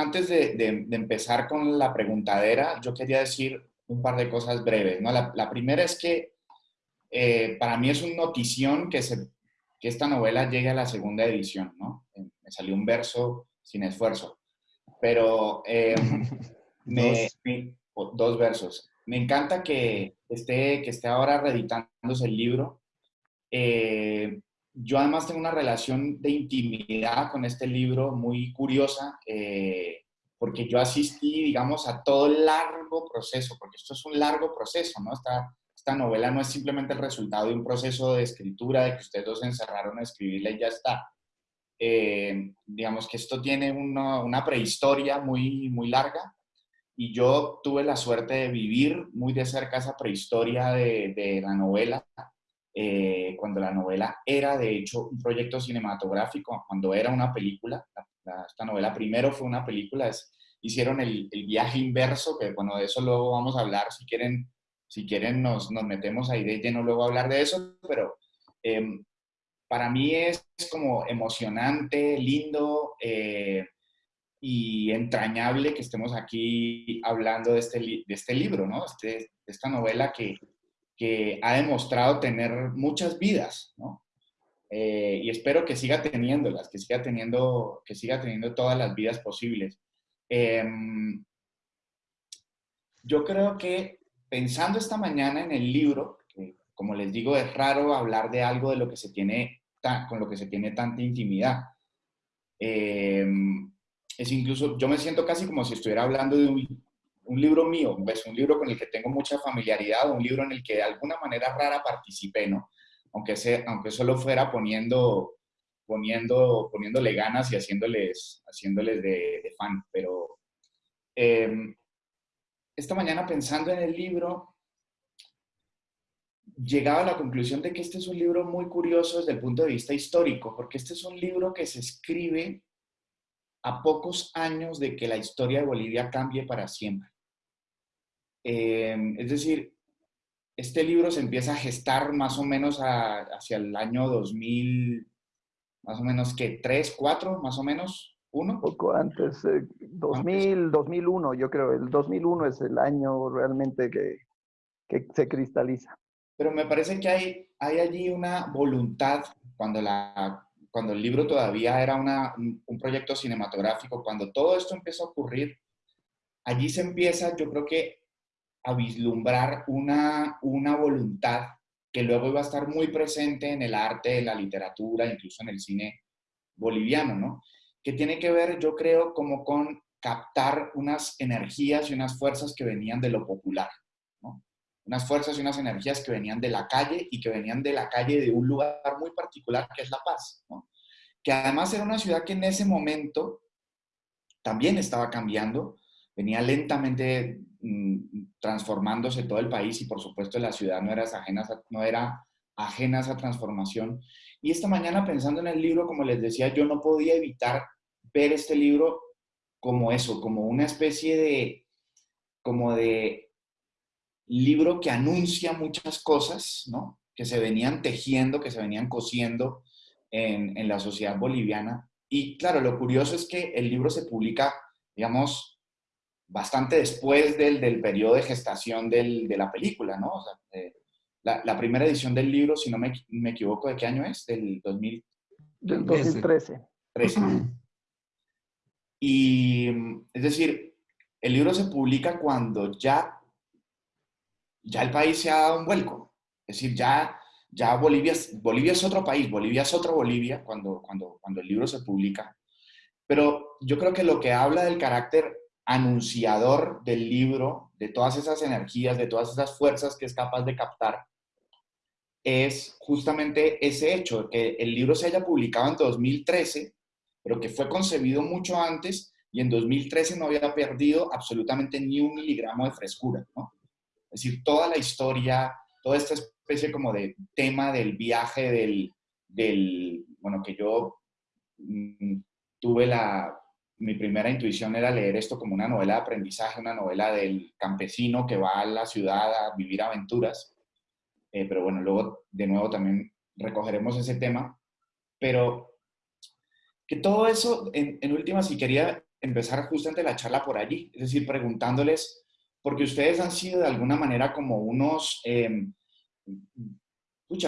antes de, empezar con la preguntadera, yo quería decir un par de cosas breves. ¿no? La, primera es que eh, para mí es una notición que, se, que esta novela llegue a la segunda edición. ¿no? Eh, me salió un verso sin esfuerzo, pero eh, dos. versos. Me encanta que esté, que esté ahora reeditándose el libro. Eh, yo además tengo una relación de intimidad con este libro muy curiosa, eh, porque yo asistí, digamos, a todo el largo proceso, porque esto es un largo proceso, ¿no? Esta, esta novela no es simplemente el resultado de un proceso de escritura, de que ustedes dos se encerraron a escribirla y ya está. Eh, digamos que esto tiene una, una, prehistoria muy, muy larga y yo tuve la suerte de vivir muy de cerca esa prehistoria de, de la novela eh, cuando la novela era de hecho un proyecto cinematográfico, cuando era una película, esta novela primero fue una película, es, hicieron el, el, viaje inverso, que bueno, de eso luego vamos a hablar, si quieren, si quieren nos, nos metemos ahí de lleno luego a hablar de eso, pero em, para mí es como emocionante, lindo eh, y entrañable que estemos aquí hablando de este, de este libro, ¿no? Este, de esta novela que, que ha demostrado tener muchas vidas, ¿no? Eh, y espero que siga teniéndolas, que siga teniendo, que siga teniendo todas las vidas posibles. Em, yo creo que pensando esta mañana en el libro, que como les digo, es raro hablar de algo de lo que se tiene, con lo que se tiene tanta intimidad. Em, es incluso, yo me siento casi como si estuviera hablando de un, un libro mío, es un libro con el que tengo mucha familiaridad, un libro en el que de alguna manera rara participé, ¿no? Aunque, aunque solo fuera poniendo, poniendo, poniéndole ganas y haciéndoles, haciéndoles de, fan. Pero em, esta mañana pensando en el libro, llegaba a la conclusión de que este es un libro muy curioso desde el punto de vista histórico, porque este es un libro que se escribe a pocos años de que la historia de Bolivia cambie para siempre. Em, es decir, este libro se empieza a gestar más o menos hacia el año 2000, más o menos que 3, 4, más o menos, uno. Poco antes, 2000, 2001, yo creo, el 2001 es el año realmente que, que se cristaliza. Pero me parece que hay, hay allí una voluntad cuando la cuando el libro todavía era un, proyecto cinematográfico, cuando todo esto empieza a ocurrir, allí se empieza, yo creo que, a vislumbrar una, una voluntad que luego iba a estar muy presente en el arte, en la literatura, incluso en el cine boliviano, ¿no? Que tiene que ver, yo creo, como con captar unas energías y unas fuerzas que venían de lo popular, ¿no? Unas fuerzas y unas energías que venían de la calle y que venían de la calle de un lugar muy particular que es La Paz, ¿no? que además era una ciudad que en ese momento también estaba cambiando, venía lentamente transformándose todo el país y por supuesto la ciudad no era, ajena, no era ajena a esa transformación. Y esta mañana pensando en el libro, como les decía, yo no podía evitar ver este libro como eso, como una especie de, como de libro que anuncia muchas cosas, ¿no? Que se venían tejiendo, que se venían cosiendo en, la sociedad boliviana. Y claro, lo curioso es que el libro se publica, digamos, bastante después del, del periodo de gestación del, de la película, ¿no? O sea, eh, la, la, primera edición del libro, si no me, me, equivoco, ¿de qué año es? Del 2000, del 2013. 13. Y es decir, el libro se publica cuando ya, ya el país se ha dado un vuelco. Es decir, ya ya Bolivia, Bolivia es otro país, Bolivia es otro Bolivia cuando, cuando, cuando el libro se publica. Pero yo creo que lo que habla del carácter anunciador del libro, de todas esas energías, de todas esas fuerzas que es capaz de captar, es justamente ese hecho, que el libro se haya publicado en 2013, pero que fue concebido mucho antes y en 2013 no había perdido absolutamente ni un miligramo de frescura, ¿no? Es decir, toda la historia, toda esta especie como de tema del viaje del, del bueno, que yo mm, tuve la, mi primera intuición era leer esto como una novela de aprendizaje, una novela del campesino que va a la ciudad a vivir aventuras. Eh, pero bueno, luego de nuevo también recogeremos ese tema. Pero que todo eso, en, en última, si quería empezar justamente la charla por allí, es decir, preguntándoles, porque ustedes han sido de alguna manera como unos, eh,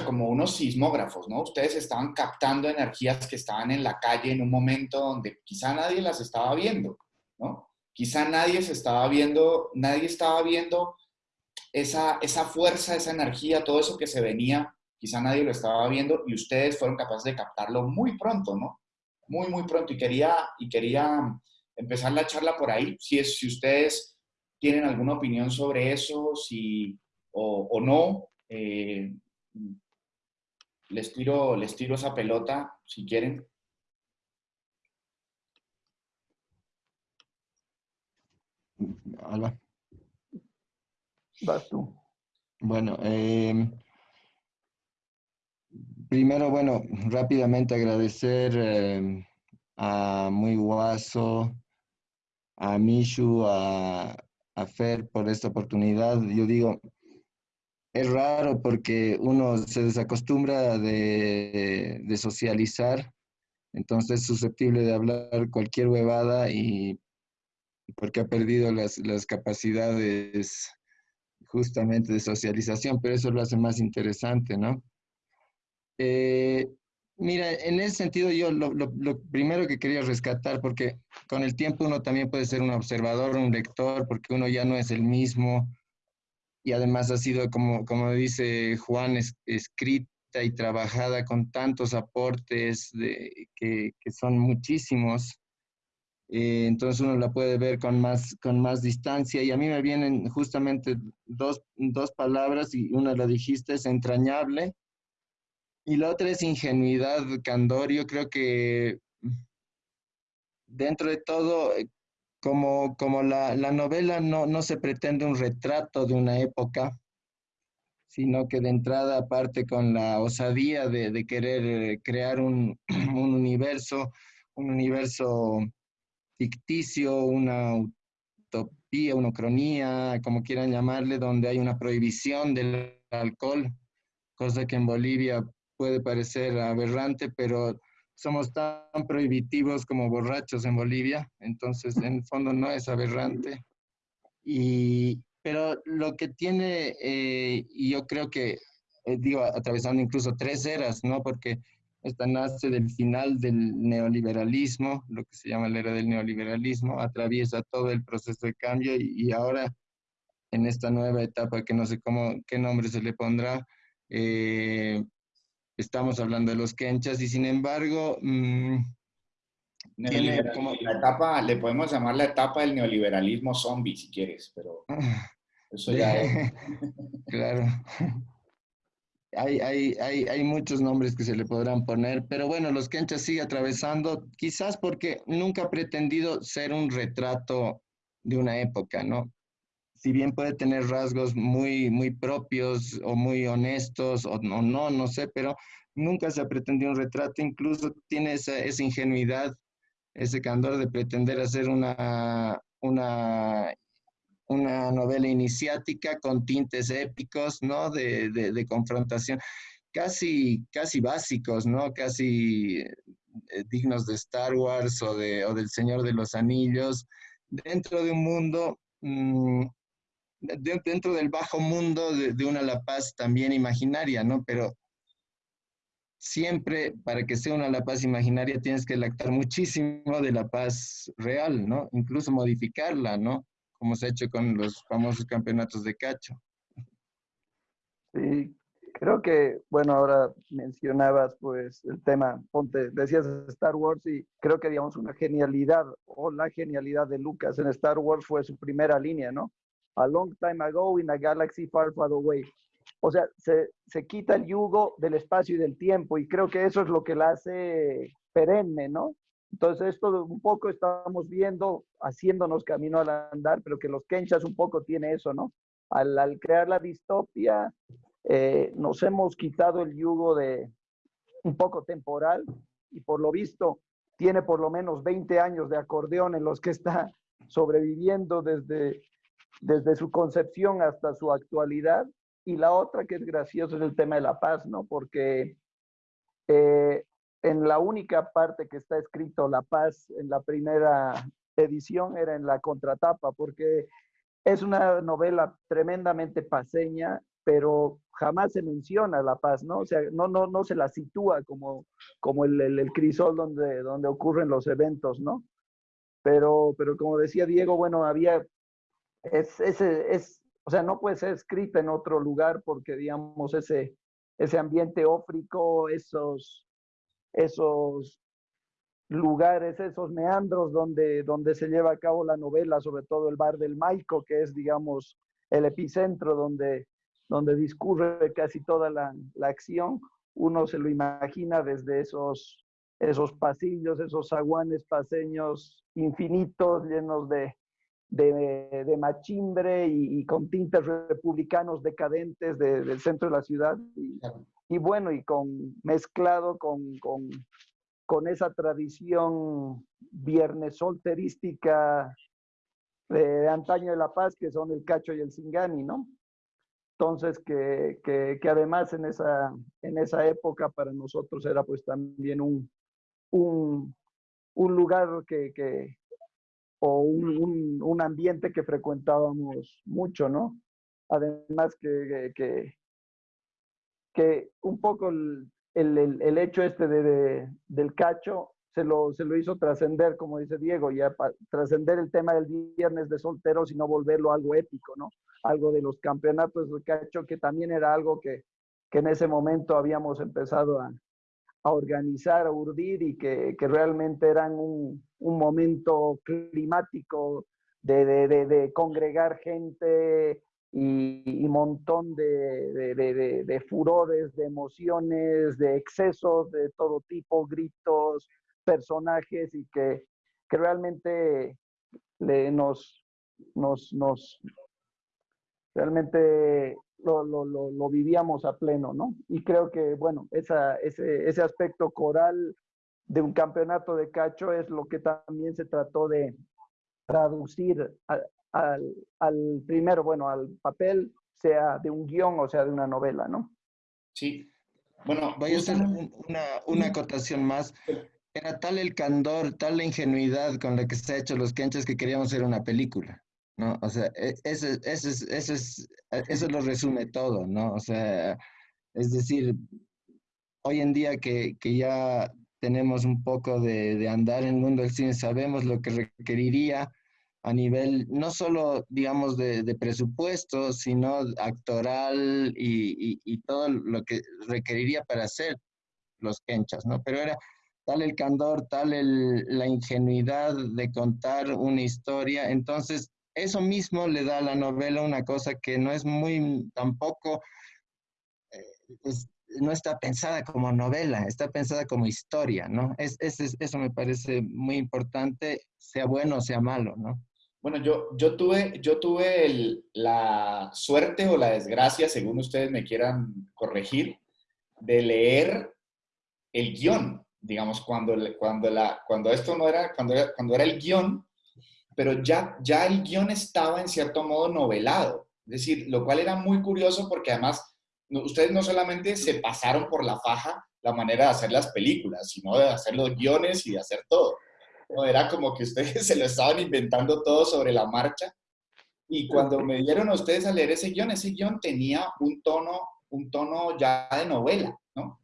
como unos sismógrafos, ¿no? Ustedes estaban captando energías que estaban en la calle en un momento donde quizá nadie las estaba viendo, ¿no? Quizá nadie se estaba viendo, nadie estaba viendo esa, esa fuerza, esa energía, todo eso que se venía, quizá nadie lo estaba viendo y ustedes fueron capaces de captarlo muy pronto, ¿no? Muy, muy pronto. Y quería, y quería empezar la charla por ahí, si, es, si ustedes tienen alguna opinión sobre eso, si, o, no. Eh, les, tiro, les tiro esa pelota, si quieren. Alba. Vas tú. Bueno, em, primero, bueno, rápidamente agradecer em, a Muy Guaso, a Mishu, a, a Fer por esta oportunidad. Yo digo, es raro porque uno se desacostumbra de, de, socializar, entonces es susceptible de hablar cualquier huevada y porque ha perdido las, las capacidades justamente de socialización, pero eso lo hace más interesante, ¿no? Eh, mira, en ese sentido yo lo, lo, primero que quería rescatar, porque con el tiempo uno también puede ser un observador, un lector, porque uno ya no es el mismo, y además ha sido, como, como dice Juan, escrita y trabajada con tantos aportes de, que, que son muchísimos. Eh, entonces uno la puede ver con más, con más distancia y a mí me vienen justamente dos, dos palabras y una la dijiste, es entrañable y la otra es ingenuidad, candor. Yo creo que dentro de todo, eh, como, como la, la novela no, no, se pretende un retrato de una época, sino que de entrada parte con la osadía de, de querer eh, crear un, un universo, un universo ficticio, una utopía, una cronía, como quieran llamarle, donde hay una prohibición del alcohol, cosa que en Bolivia puede parecer aberrante, pero somos tan prohibitivos como borrachos en Bolivia, entonces en el fondo no es aberrante. Y, pero lo que tiene, eh, y yo creo que, eh, digo, atravesando incluso tres eras, ¿no? Porque esta nace del final del neoliberalismo, lo que se llama la era del neoliberalismo, atraviesa todo el proceso de cambio y, ahora en esta nueva etapa que no sé cómo, qué nombre se le pondrá, eh, estamos hablando de los quenchas y sin embargo... Mm, como... La etapa, le podemos llamar la etapa del neoliberalismo zombie si quieres, pero eso ya es. claro hay, hay, hay, hay, muchos nombres que se le podrán poner, pero bueno, los Kenchas sigue atravesando, quizás porque nunca ha pretendido ser un retrato de una época, ¿no? Si bien puede tener rasgos muy, muy propios o muy honestos o no, no, no sé, pero nunca se ha pretendido un retrato, incluso tiene esa, esa ingenuidad, ese candor de pretender hacer una, una una novela iniciática con tintes épicos, ¿no? De, de, confrontación, casi, casi básicos, ¿no? Casi eh, dignos de Star Wars o, de, o del Señor de los Anillos, dentro de un mundo, dentro del bajo mundo de, de, una La Paz también imaginaria, ¿no? Pero siempre para que sea una La Paz imaginaria tienes que lactar muchísimo de La Paz real, ¿no? Incluso modificarla, ¿no? como se ha hecho con los famosos campeonatos de cacho. Sí, creo que, bueno, ahora mencionabas pues el tema, ponte, decías Star Wars y creo que digamos una genialidad o la genialidad de Lucas en Star Wars fue su primera línea, ¿no? A long time ago in a galaxy far, far away. O sea, se, se quita el yugo del espacio y del tiempo y creo que eso es lo que la hace perenne, ¿no? Entonces, esto un poco estamos viendo, haciéndonos camino al andar, pero que los Kenchas un poco tiene eso, ¿no? Al, crear la distopia, eh, nos hemos quitado el yugo de un poco temporal y por lo visto tiene por lo menos 20 años de acordeón en los que está sobreviviendo desde, desde su concepción hasta su actualidad. Y la otra que es graciosa es el tema de la paz, ¿no? Porque eh, en la única parte que está escrito la paz, en la primera edición era en la contratapa, porque es una novela tremendamente paseña, pero jamás se menciona La Paz, ¿no? O sea, no, no, no se la sitúa como, como el, el, crisol donde, donde ocurren los eventos, ¿no? Pero, pero como decía Diego, bueno, había, es, ese, es, o sea, no puede ser escrita en otro lugar porque, digamos, ese, ese ambiente ófrico, esos, esos lugares, esos meandros donde, donde se lleva a cabo la novela, sobre todo el bar del Maico, que es, digamos, el epicentro donde, donde discurre casi toda la, la acción, uno se lo imagina desde esos, esos pasillos, esos zaguanes paseños infinitos, llenos de, de, de machimbre y, con tintes republicanos decadentes del centro de la ciudad. Y, y, bueno, y con mezclado con, con, con esa tradición viernes solterística de, antaño de La Paz, que son el cacho y el singani, ¿no? Entonces, que, que, que, además en esa, en esa época para nosotros era pues también un, un, un lugar que, que o un, un, ambiente que frecuentábamos mucho, ¿no? Además que, que, que un poco el, el, el, hecho este de, de, del cacho se lo, se lo hizo trascender, como dice Diego, ya trascender el tema del viernes de solteros y no volverlo algo épico, ¿no? Algo de los campeonatos de cacho, que también era algo que, que en ese momento habíamos empezado a, a organizar, a urdir y que, que realmente eran un, un momento climático de, de, de, congregar gente y, y montón de, de, furores, de emociones, de excesos de todo tipo, gritos, personajes y que, que realmente le, nos, nos, nos, realmente lo, lo, lo, lo, vivíamos a pleno, ¿no? Y creo que, bueno, esa, ese, ese aspecto coral de un campeonato de cacho es lo que también se trató de traducir al, al, al primero, bueno, al papel, sea de un guion o sea de una novela, ¿no? Sí. Bueno, voy a hacer una, una acotación más. Era tal el candor, tal la ingenuidad con la que se ha hecho los quenches que queríamos hacer una película. ¿No? O sea, e, eso, eso, eso, es, eso lo resume todo, ¿no? O sea, es decir, hoy en día que, que ya tenemos un poco de, de, andar en el mundo del cine, sabemos lo que requeriría a nivel no solo, digamos, de, de presupuesto, sino actoral y, y, y, todo lo que requeriría para hacer los kenchas, ¿no? Pero era tal el candor, tal el, la ingenuidad de contar una historia, entonces eso mismo le da a la novela una cosa que no es muy tampoco, eh, no está pensada como novela, está pensada como historia, ¿no? Es, es, eso me parece muy importante, sea bueno o sea malo, ¿no? Bueno, yo, yo tuve, yo tuve el, la suerte o la desgracia, según ustedes me quieran corregir, de leer el guion, digamos, cuando, cuando, la, cuando esto no era, cuando cuando era el guion, pero ya, ya el guion estaba en cierto modo novelado. Es decir, lo cual era muy curioso porque además ustedes no solamente se pasaron por la faja la manera de hacer las películas, sino de hacer los guiones y de hacer todo. Era como que ustedes se lo estaban inventando todo sobre la marcha. Y cuando me dieron a ustedes a leer ese guion, ese guion tenía un tono, un tono ya de novela, ¿no?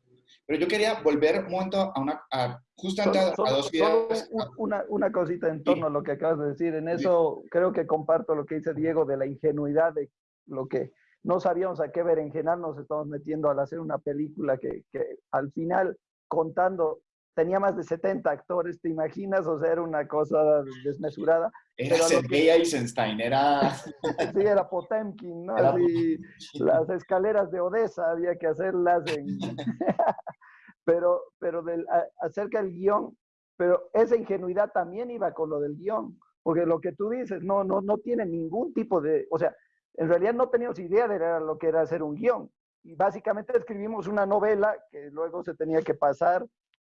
Pero yo quería volver un momento a una, a, justamente a, a, dos ideas. Una, una, cosita en torno sí. a lo que acabas de decir. En eso sí. creo que comparto lo que dice Diego de la ingenuidad de lo que no sabíamos a qué berenjenal nos estamos metiendo al hacer una película que, que al final, contando, tenía más de 70 actores, ¿te imaginas? O sea, era una cosa desmesurada. Era Sergei Eisenstein, era... sí, era Potemkin, ¿no? Era Así, las escaleras de Odessa había que hacerlas en... pero, pero del, acerca del guion, pero esa ingenuidad también iba con lo del guion, porque lo que tú dices no, no, no tiene ningún tipo de, o sea, en realidad no teníamos idea de lo que era hacer un guion. Y básicamente escribimos una novela que luego se tenía que pasar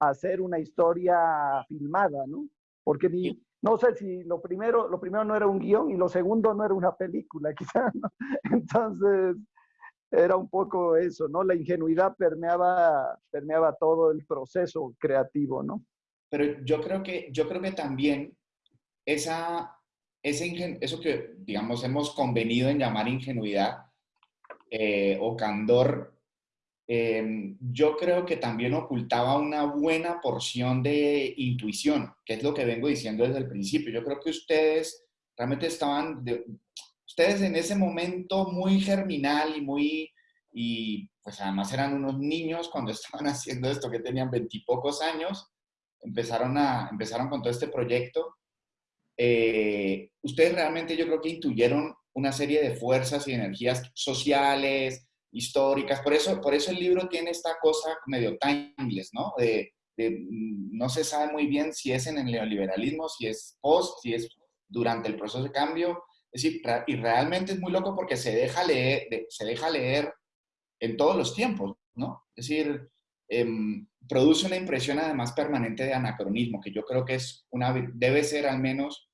hacer una historia filmada, ¿no? Porque ni, no sé si lo primero, lo primero no era un guion y lo segundo no era una película, quizás, ¿no? Entonces, era un poco eso, ¿no? La ingenuidad permeaba, permeaba todo el proceso creativo, ¿no? Pero yo creo que, yo creo que también esa, ese eso que, digamos, hemos convenido en llamar ingenuidad eh, o candor, em, yo creo que también ocultaba una buena porción de intuición, que es lo que vengo diciendo desde el principio. Yo creo que ustedes realmente estaban, ustedes en ese momento muy germinal y muy, y pues además eran unos niños cuando estaban haciendo esto, que tenían veintipocos años, empezaron, a, empezaron con todo este proyecto. Eh, ustedes realmente yo creo que intuyeron una serie de fuerzas y energías sociales, históricas. Por eso, por eso el libro tiene esta cosa medio timeless, ¿no? De, mm, no se sabe muy bien si es en el neoliberalismo, si es post, si es durante el proceso de cambio. Es decir, y realmente es muy loco porque se deja leer, se deja leer en todos los tiempos, ¿no? Es decir, em, produce una impresión además permanente de anacronismo, que yo creo que es una, debe ser al menos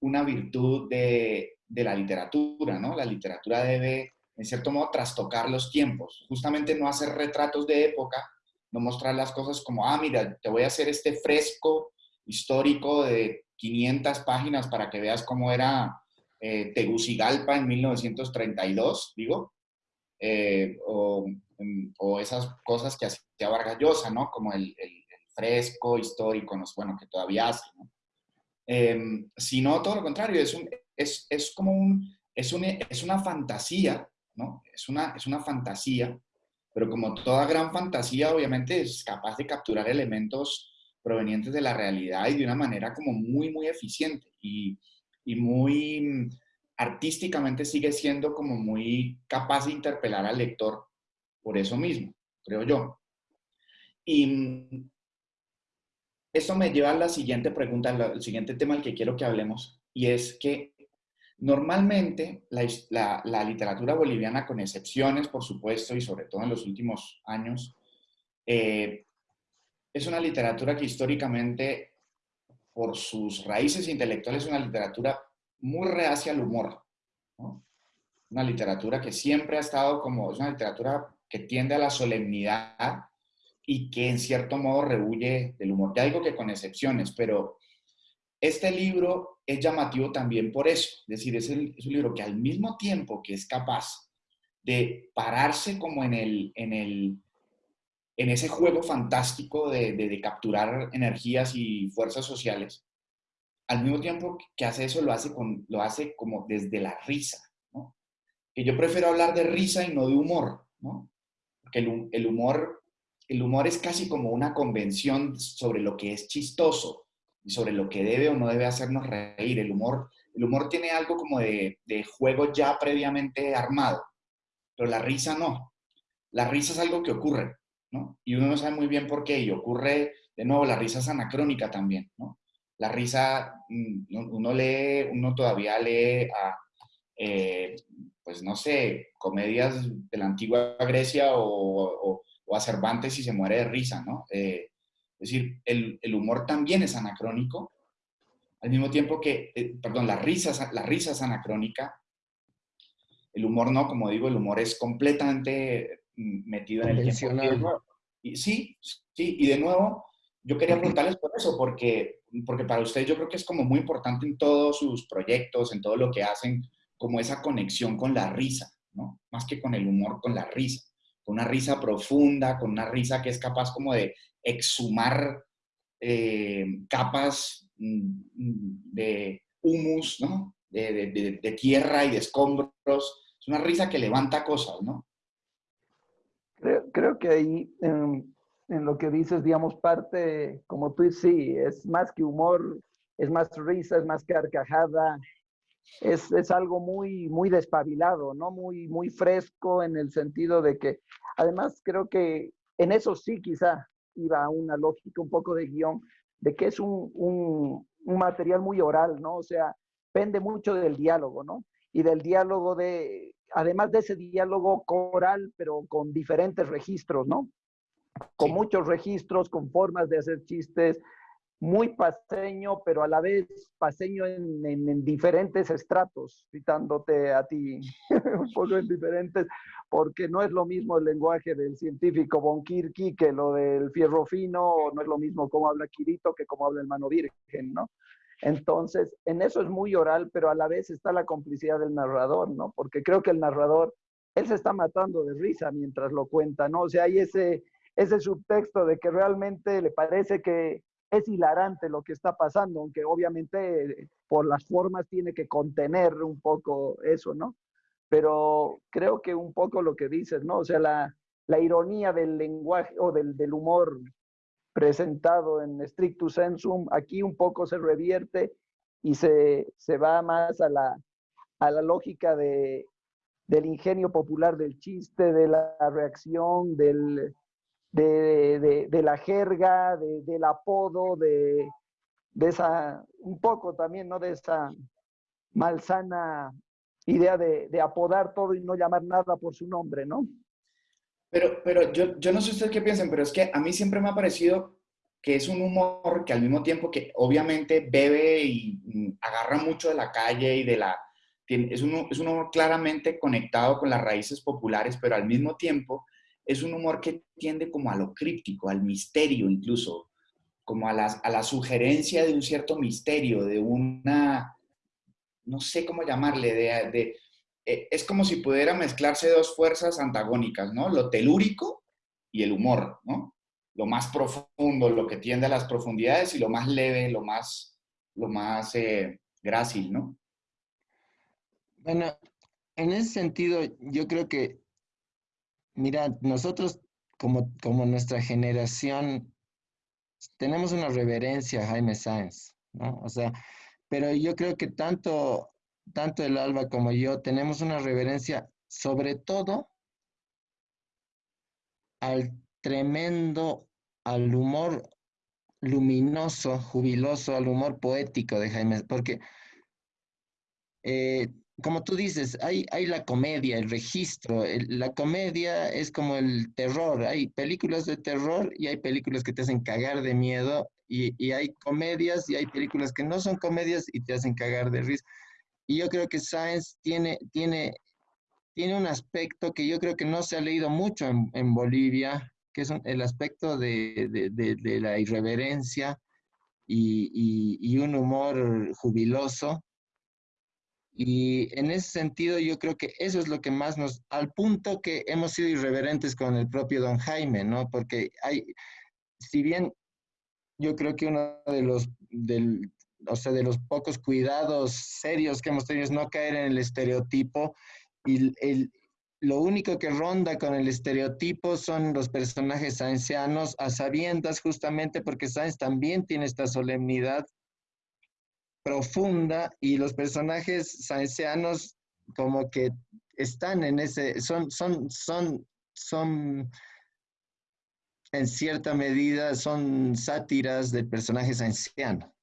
una virtud de, de la literatura, ¿no? La literatura debe, en cierto modo, trastocar los tiempos, justamente no hacer retratos de época, no mostrar las cosas como, ah, mira, te voy a hacer este fresco histórico de 500 páginas para que veas cómo era eh, Tegucigalpa en 1932, digo, eh, o, mm, o, esas cosas que hacía Vargas Llosa, ¿no? Como el, el, fresco histórico, ¿no? bueno, que todavía hace, ¿no? Em, sino todo lo contrario, es, un, es, es como un, es, un, es una fantasía, ¿no? Es una, es una fantasía, pero como toda gran fantasía, obviamente es capaz de capturar elementos provenientes de la realidad y de una manera como muy, muy eficiente y, y muy mm, artísticamente sigue siendo como muy capaz de interpelar al lector por eso mismo, creo yo. Y mm, esto me lleva a la siguiente pregunta, al siguiente tema al que quiero que hablemos, y es que normalmente la, literatura boliviana, con excepciones, por supuesto, y sobre todo en los últimos años, eh, es una literatura que históricamente, por sus raíces intelectuales, es una literatura muy reacia al humor. Una literatura que siempre ha estado como, es una literatura que tiende a la solemnidad y que en cierto modo rehuye del humor. Ya digo que con excepciones, pero este libro es llamativo también por eso. Es decir, es, un libro que al mismo tiempo que es capaz de pararse como en el, en el, en ese juego fantástico de, capturar energías y fuerzas sociales, al mismo tiempo que hace eso, lo hace, con, lo hace como desde la risa. Que yo prefiero hablar de risa y no de humor. Porque el, humor, el humor es casi como una convención sobre lo que es chistoso y sobre lo que debe o no debe hacernos reír. El humor, el humor tiene algo como de, juego ya previamente armado, pero la risa no. La risa es algo que ocurre, y uno no sabe muy bien por qué, y ocurre, de nuevo, la risa es anacrónica también, ¿no? La risa, mm, uno lee, uno todavía lee a, eh, pues no sé, comedias de la antigua Grecia o, a Cervantes y se muere de risa, ¿no? Eh, es decir, el, humor también es anacrónico, al mismo tiempo que, eh, perdón, la risa, la risa es anacrónica, el humor no, como digo, el humor es completamente metido en el tiempo. Y, sí, sí, y de nuevo, yo quería preguntarles por eso, porque, porque para ustedes yo creo que es como muy importante en todos sus proyectos, en todo lo que hacen, como esa conexión con la risa, ¿no? Más que con el humor, con la risa. Con una risa profunda, con una risa que es capaz como de exhumar eh, capas mm, de humus. De, tierra y de escombros. Es una risa que levanta cosas, ¿no? Creo, que ahí, en, lo que dices, digamos, parte, como tú sí, es más que humor, es más risa, es más carcajada, es, es, algo muy, muy despabilado, ¿no? Muy, muy fresco en el sentido de que, además, creo que en eso sí quizá iba una lógica, un poco de guion, de que es un, un, un material muy oral, ¿no? O sea, pende mucho del diálogo, ¿no? Y del diálogo de, además de ese diálogo coral, pero con diferentes registros, ¿no? Con muchos registros, con formas de hacer chistes, muy paseño, pero a la vez paseño en, diferentes estratos, citándote a ti un poco en diferentes, porque no es lo mismo el lenguaje del científico Bonkirki que lo del fierro fino, no es lo mismo cómo habla Quirito que cómo habla el mano virgen, ¿no? Entonces, en eso es muy oral, pero a la vez está la complicidad del narrador, ¿no? Porque creo que el narrador, él se está matando de risa mientras lo cuenta, ¿no? O sea, hay ese, ese subtexto de que realmente le parece que es hilarante lo que está pasando, aunque obviamente por las formas tiene que contener un poco eso, ¿no? Pero creo que un poco lo que dices, ¿no? O sea, la, la ironía del lenguaje o del, del humor presentado en stricto sensum, aquí un poco se revierte y se, se va más a la, a la lógica de, del ingenio popular del chiste, de la reacción, del, de, de, la jerga, del apodo, de, de esa, un poco también, ¿no? De esa malsana idea de, de apodar todo y no llamar nada por su nombre, ¿no? Pero, pero yo, yo no sé ustedes qué piensan, pero es que a mí siempre me ha parecido que es un humor que al mismo tiempo que obviamente bebe y mm, agarra mucho de la calle y de la... Es un, es un humor claramente conectado con las raíces populares, pero al mismo tiempo es un humor que tiende como a lo críptico, al misterio incluso, como a la, a la sugerencia de un cierto misterio, de una, no sé cómo llamarle, de, de eh, es como si pudiera mezclarse dos fuerzas antagónicas, ¿no? Lo telúrico y el humor, ¿no? Lo más profundo, lo que tiende a las profundidades y lo más leve, lo más, lo más eh, grácil, ¿no? Bueno, en ese sentido, yo creo que, mira, nosotros como, como nuestra generación tenemos una reverencia a Jaime Sáenz, ¿no? O sea, pero yo creo que tanto tanto el Alba como yo tenemos una reverencia sobre todo al tremendo, al humor luminoso, jubiloso, al humor poético de Jaime, porque eh, como tú dices, hay, hay la comedia, el registro. la comedia es como el terror. Hay películas de terror y hay películas que te hacen cagar de miedo. Y, y hay comedias y hay películas que no son comedias y te hacen cagar de risa. Y yo creo que Sáenz tiene, tiene, tiene un aspecto que yo creo que no se ha leído mucho en, Bolivia, que es el aspecto de, la irreverencia y, un humor jubiloso. Y en ese sentido yo creo que eso es lo que más nos, al punto que hemos sido irreverentes con el propio don Jaime, ¿no? Porque hay, si bien yo creo que uno de los, del, o sea, de los pocos cuidados serios que hemos tenido es no caer en el estereotipo y el, lo único que ronda con el estereotipo son los personajes ancianos a sabiendas justamente porque Sáenz también tiene esta solemnidad profunda y los personajes saencianos como que están en ese, son, son, son, son, en cierta medida, son sátiras del personaje anciano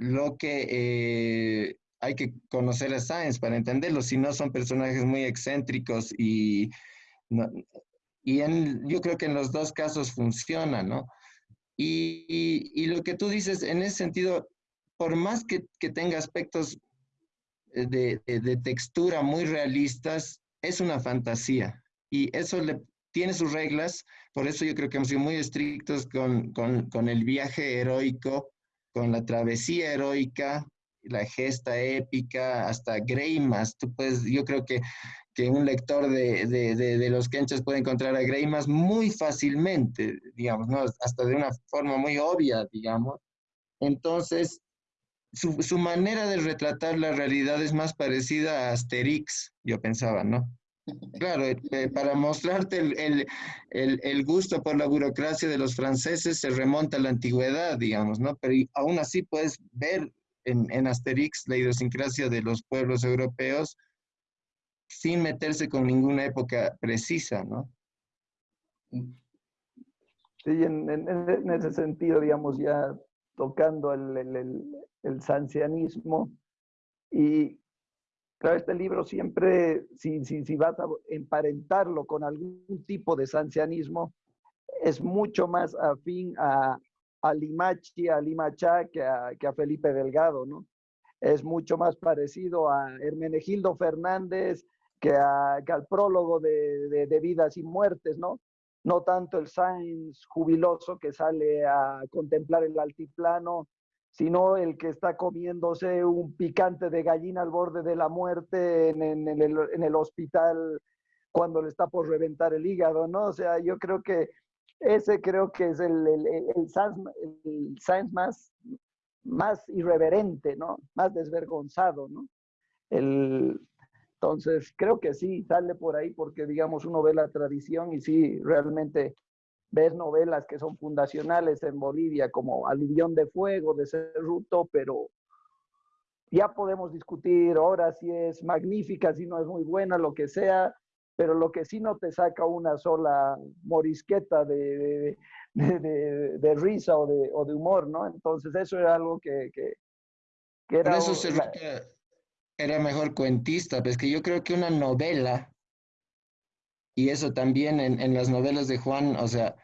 lo que eh, hay que conocer a Sáenz para entenderlo, si no son personajes muy excéntricos y, y yo creo que en los dos casos funciona, ¿no? Y, lo que tú dices, en ese sentido, por más que, tenga aspectos de, textura muy realistas, es una fantasía. Y eso le, tiene sus reglas, por eso yo creo que hemos sido muy estrictos con, con el viaje heroico con la travesía heroica, la gesta épica, hasta Greimas. Tú puedes, yo creo que, que un lector de, de, de, los Kenchas puede encontrar a Greimas muy fácilmente, digamos, ¿no? hasta de una forma muy obvia, digamos. Entonces, su, su manera de retratar la realidad es más parecida a Asterix, yo pensaba, ¿no? Claro, eh, eh, para mostrarte el, gusto por la burocracia de los franceses se remonta a la antigüedad, digamos, ¿no? Pero aún así puedes ver en, Asterix la idiosincrasia de los pueblos europeos sin meterse con ninguna época precisa, ¿no? Sí, en, ese sentido, digamos, ya tocando el, el, el sancianismo y Claro, este libro siempre, si, si, si, vas a emparentarlo con algún tipo de sancianismo, es mucho más afín a, a Limachi, a Limachá, que a, que a Felipe Delgado, ¿no? Es mucho más parecido a Hermenegildo Fernández que, a, que al prólogo de, de, de, Vidas y Muertes, ¿no? No tanto el Sainz jubiloso que sale a contemplar el altiplano sino el que está comiéndose un picante de gallina al borde de la muerte en, el, en el hospital cuando le está por reventar el hígado, ¿no? O sea, yo creo que ese creo que es el, el, el, science, más, más irreverente, ¿no? Más desvergonzado, ¿no? El, entonces, creo que sí, sale por ahí porque, digamos, uno ve la tradición y sí, realmente ves novelas que son fundacionales en Bolivia, como Aluvión de Fuego, de Cerruto, pero ya podemos discutir ahora si es magnífica, si no es muy buena, lo que sea, pero lo que sí no te saca una sola morisqueta de, de, de, risa o de, o de, humor, ¿no? Entonces eso era algo que, que, era... Por eso se era mejor cuentista, pues que yo creo que una novela, y eso también en, las novelas de Juan, o sea,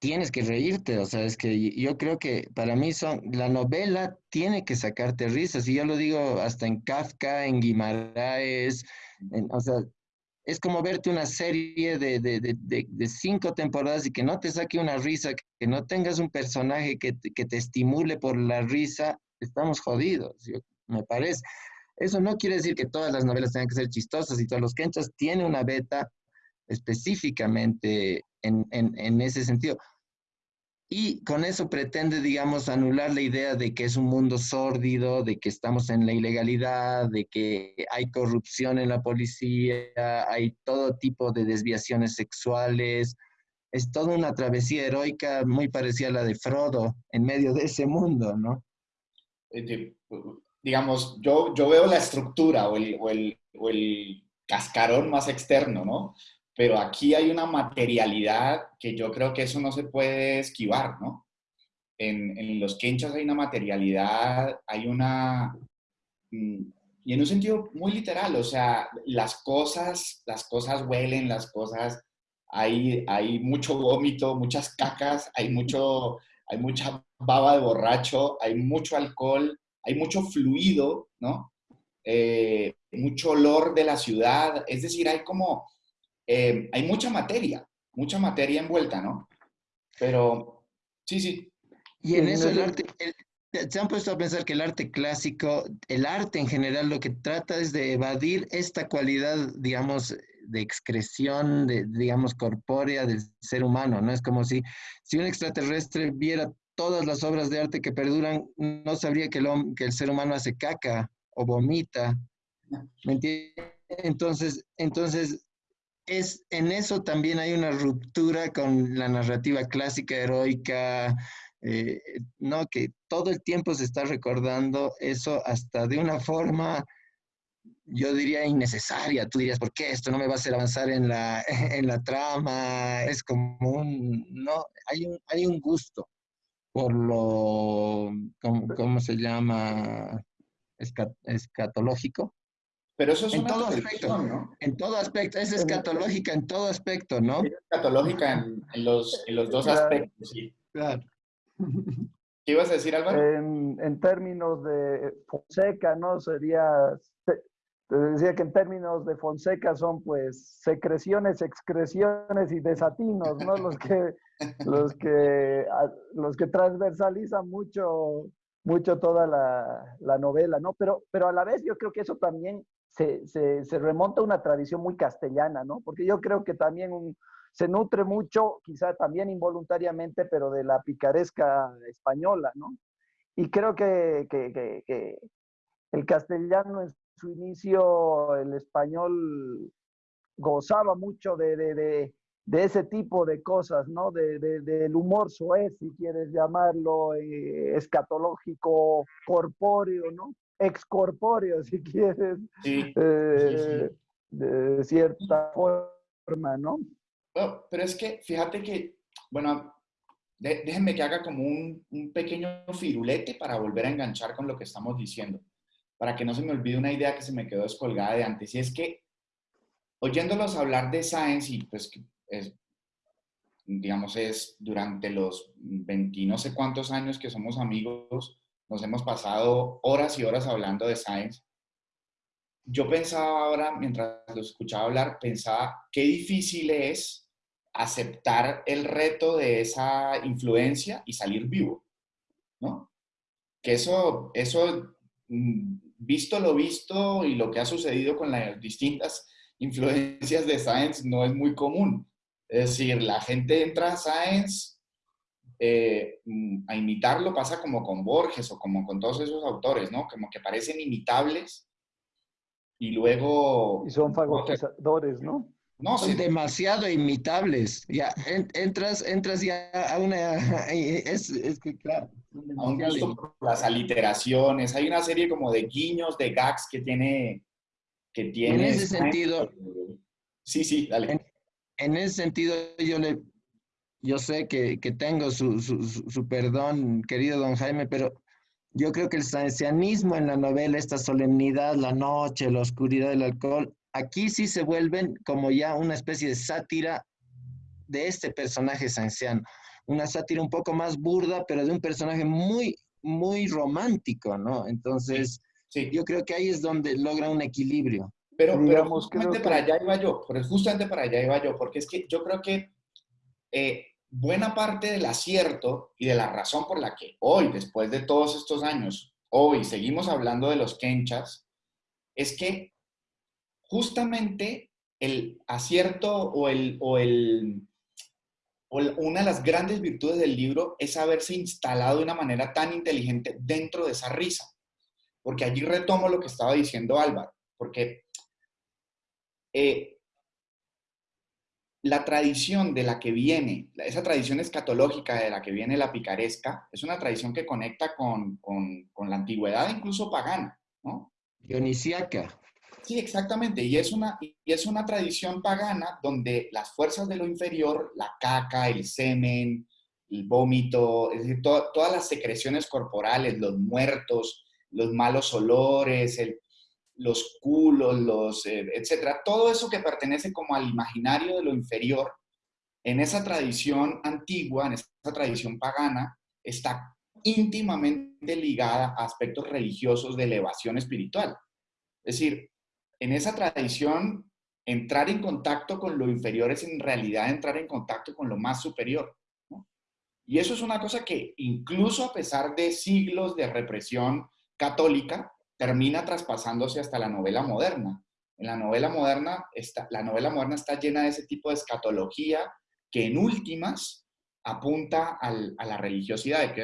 tienes que reírte, o sea, es que yo creo que para mí son, la novela tiene que sacarte risas, y yo lo digo hasta en Kafka, en Guimaraes, o sea, es como verte una serie de, de, de, de, cinco temporadas y que no te saque una risa, que no tengas un personaje que, que te estimule por la risa, estamos jodidos, me parece. Eso no quiere decir que todas las novelas tengan que ser chistosas y todos los quenchas tienen una beta específicamente en, en, ese sentido. Y con eso pretende, digamos, anular la idea de que es un mundo sórdido, de que estamos en la ilegalidad, de que hay corrupción en la policía, hay todo tipo de desviaciones sexuales. Es toda una travesía heroica muy parecida a la de Frodo en medio de ese mundo, ¿no? Digamos, yo, yo veo la estructura o el, o el, o el cascarón más externo, ¿no? pero aquí hay una materialidad que yo creo que eso no se puede esquivar, ¿no? En, en los quenchas hay una materialidad, hay una... Mm, y en un sentido muy literal, o sea, las cosas, las cosas huelen, las cosas, hay, hay mucho vómito, muchas cacas, hay, mucho, hay mucha baba de borracho, hay mucho alcohol, hay mucho fluido, ¿no? Eh, mucho olor de la ciudad, es decir, hay como eh, hay mucha materia, mucha materia envuelta, ¿no? Pero sí, sí. Y en eso el arte, se han puesto a pensar que el arte clásico, el arte en general lo que trata es de evadir esta cualidad, digamos, de excreción, de, digamos, corpórea del ser humano, ¿no? Es como si, si un extraterrestre viera todas las obras de arte que perduran, no sabría que el, ser humano hace caca o vomita. Entonces, entonces es, en eso también hay una ruptura con la narrativa clásica heroica, eh, ¿no? Que todo el tiempo se está recordando eso hasta de una forma, yo diría, innecesaria. Tú dirías, ¿por qué esto no me va a hacer avanzar en la, en la trama? Es como un, no, hay un, hay un gusto por lo, ¿cómo, se llama? escatológico. Pero eso es en una todo aspecto, ¿no? En todo aspecto, es escatológica en todo aspecto, ¿no? Es escatológica en, en, los, en los dos aspectos, sí. Claro. ¿Qué ibas a decir, Álvaro? En, en términos de Fonseca, ¿no? Sería, te, decía que en términos de Fonseca son pues secreciones, excreciones y desatinos, ¿no? Los que, los que, los que transversalizan mucho mucho toda la, la, novela, ¿no? Pero, pero a la vez yo creo que eso también se, se, remonta a una tradición muy castellana, ¿no? Porque yo creo que también se nutre mucho, quizá también involuntariamente, pero de la picaresca española, ¿no? Y creo que, que, que, el castellano en su inicio, el español gozaba mucho de, de, de, de ese tipo de cosas, ¿no? De, del humor soez, si quieres llamarlo, eh, escatológico, corpóreo, ¿no? excorpóreo, si quieres, eh, de cierta forma, ¿no? pero es que, fíjate que, bueno, déjenme que haga como un, un, pequeño firulete para volver a enganchar con lo que estamos diciendo, para que no se me olvide una idea que se me quedó descolgada de antes, y es que, oyéndolos hablar de science, y pues es, digamos, es durante los 20 no sé cuántos años que somos amigos, nos hemos pasado horas y horas hablando de science. Yo pensaba ahora, mientras lo escuchaba hablar, pensaba qué difícil es aceptar el reto de esa influencia y salir vivo. ¿no? Que eso, eso, mm, visto lo visto y lo que ha sucedido con las distintas influencias de Science, no es muy común. Es decir, la gente entra a Science eh, mm, a imitarlo, pasa como con Borges o como con todos esos autores, ¿no? Como que parecen imitables y luego... Y son fagotizadores, ¿no? No, son demasiado imitables. Ya entras, entras ya a una. Es, es que, claro. A un gusto las aliteraciones. Hay una serie como de guiños, de gags que tiene. Que tiene en ese sentido. Sí, sí, dale. En, ese sentido, yo le. Yo sé que, que tengo su, su, su, perdón, querido don Jaime, pero yo creo que el sancianismo en la novela, esta solemnidad, la noche, la oscuridad del alcohol, aquí sí se vuelven como ya una especie de sátira de este personaje sanciano. Una sátira un poco más burda, pero de un personaje muy, muy romántico, ¿no? Entonces, sí. yo creo que ahí es donde logra un equilibrio. Pero, pero justamente para allá iba yo, justamente para allá iba yo, porque es que yo creo que eh, buena parte del acierto y de la razón por la que hoy, después de todos estos años, hoy seguimos hablando de los kenchas, es que justamente el acierto o, el, o, el, una de las grandes virtudes del libro es haberse instalado de una manera tan inteligente dentro de esa risa. Porque allí retomo lo que estaba diciendo Álvaro, porque eh, la tradición de la que viene, esa tradición escatológica de la que viene la picaresca, es una tradición que conecta con, con, con la antigüedad, incluso pagana, ¿no? Dionisiaca. Sí, exactamente. Y es, una, y es una tradición pagana donde las fuerzas de lo inferior, la caca, el semen, el vómito, es decir, todas las secreciones corporales, los muertos, los malos olores, los culos, los, eh, etcétera, todo eso que pertenece como al imaginario de lo inferior, en esa tradición antigua, en esa tradición pagana, está íntimamente ligada a aspectos religiosos de elevación espiritual. Es decir, en esa tradición, entrar en contacto con lo inferior es en realidad entrar en contacto con lo más superior. Y eso es una cosa que incluso a pesar de siglos de represión católica, termina traspasándose hasta la novela moderna. En la novela moderna, está, la novela moderna está llena de ese tipo de escatología que en últimas apunta a la religiosidad,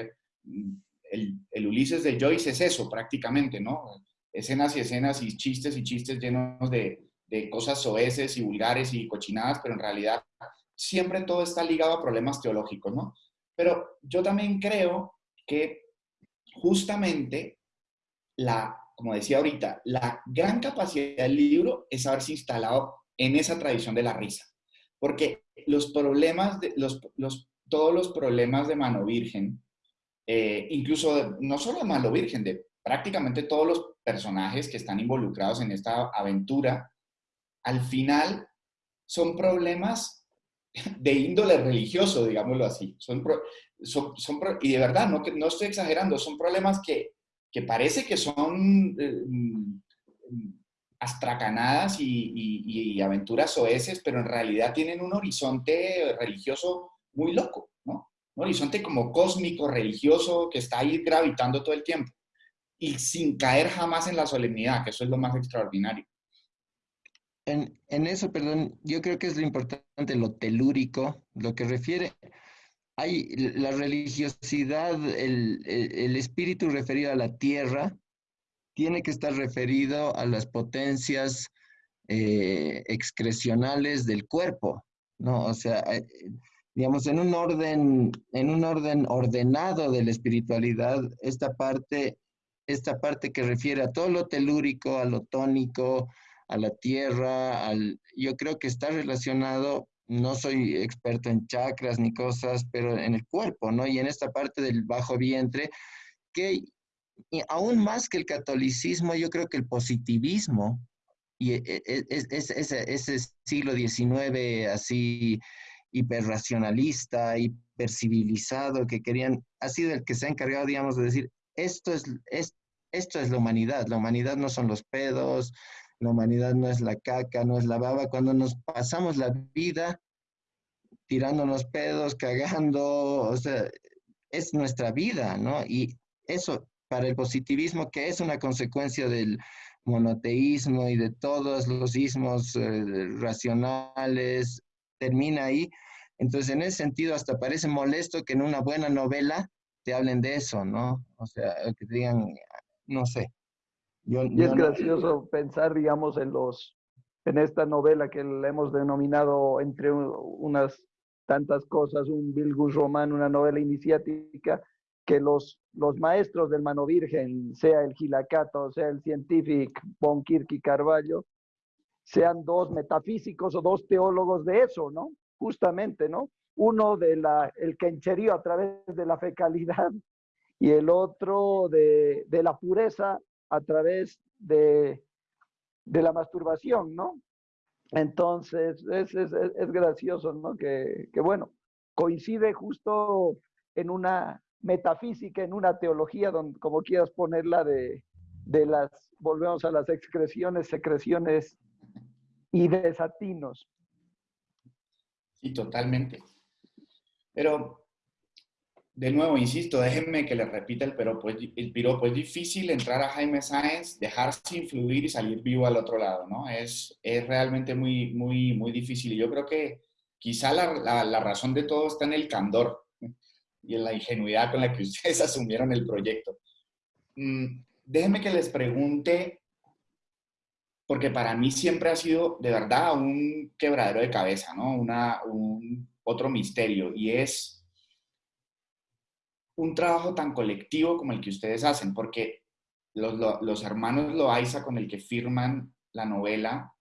mm, el, el, Ulises de Joyce es eso prácticamente, ¿no? Escenas y escenas y chistes y chistes llenos de, de cosas soeces y vulgares y cochinadas, pero en realidad siempre todo está ligado a problemas teológicos, ¿no? Pero yo también creo que justamente la, como decía ahorita, la gran capacidad del libro es haberse instalado en esa tradición de la risa. Porque los problemas, de, los, los, todos los problemas de mano virgen, eh, incluso no solo de mano virgen, de prácticamente todos los personajes que están involucrados en esta aventura, al final son problemas de índole religioso, digámoslo así. Son, y de verdad, no, no estoy exagerando, son problemas que, que parece que son eh, mm, astracanadas y, aventuras soeces, pero en realidad tienen un horizonte religioso muy loco, ¿no? Un horizonte como cósmico, religioso, que está ahí gravitando todo el tiempo y sin caer jamás en la solemnidad, que eso es lo más extraordinario. En, en, eso, perdón, yo creo que es lo importante, lo telúrico, lo que refiere, hay la religiosidad, el, el, el, espíritu referido a la tierra, tiene que estar referido a las potencias eh, excrecionales del cuerpo, ¿no? O sea, eh, digamos, en un orden, en un orden ordenado de la espiritualidad, esta parte esta parte que refiere a todo lo telúrico, a lo tónico, a la tierra, al, yo creo que está relacionado, no soy experto en chakras ni cosas, pero en el cuerpo, ¿no? Y en esta parte del bajo vientre, que aún más que el catolicismo, yo creo que el positivismo, y e, e, e, ese, ese siglo XIX así hiperracionalista, hipercivilizado, que querían, ha sido el que se ha encargado, digamos, de decir, esto es, esto es la humanidad. La humanidad no son los pedos, la humanidad no es la caca, no es la baba. Cuando nos pasamos la vida tirándonos pedos, cagando, o sea, es nuestra vida, ¿no? Y eso para el positivismo, que es una consecuencia del monoteísmo y de todos los ismos eh, racionales, termina ahí. Entonces, en ese sentido, hasta parece molesto que en una buena novela te hablen de eso, ¿no? O sea, que te digan, no sé. y es gracioso pensar, digamos, en los, en esta novela que le hemos denominado entre unas tantas cosas, un Bilgus Román, una novela iniciática, que los, los maestros del Mano Virgen, sea el Gilacato, sea el científico Von Kirk Carballo, sean dos metafísicos o dos teólogos de eso, ¿no? Justamente, ¿no? Uno de la, el quencherío a través de la fecalidad y el otro de, de la pureza a través de, de la masturbación, ¿no? Entonces, es, es, es gracioso, ¿no? Que, que, bueno, coincide justo en una metafísica, en una teología, donde, como quieras ponerla, de, de las, volvemos a las excreciones, secreciones y desatinos. Sí, totalmente. Pero de nuevo, insisto, déjenme que les repita el piropo. El piropo es difícil entrar a Jaime Sáenz, dejarse influir y salir vivo al otro lado, ¿no? Es, es realmente muy, muy, muy difícil. Y yo creo que quizá la, la, razón de todo está en el candor y en la ingenuidad con la que ustedes asumieron el proyecto. Mm, déjenme que les pregunte, porque para mí siempre ha sido de verdad un quebradero de cabeza, ¿no? Una, un, otro misterio, y es un trabajo tan colectivo como el que ustedes hacen, porque los, los, hermanos Loaiza con el que firman la novela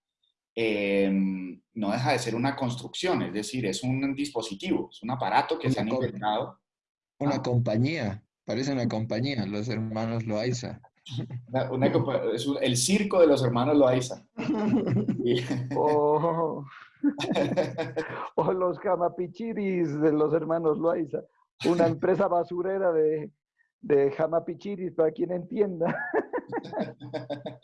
em, no deja de ser una construcción, es decir, es un dispositivo, es un aparato que se han inventado. Una compañía, parece una compañía, los hermanos Loaiza. Una, es el circo de los hermanos Loaiza. oh. o los camapichiris de los hermanos Loaiza una empresa basurera de, de jamapichiris, para quien entienda.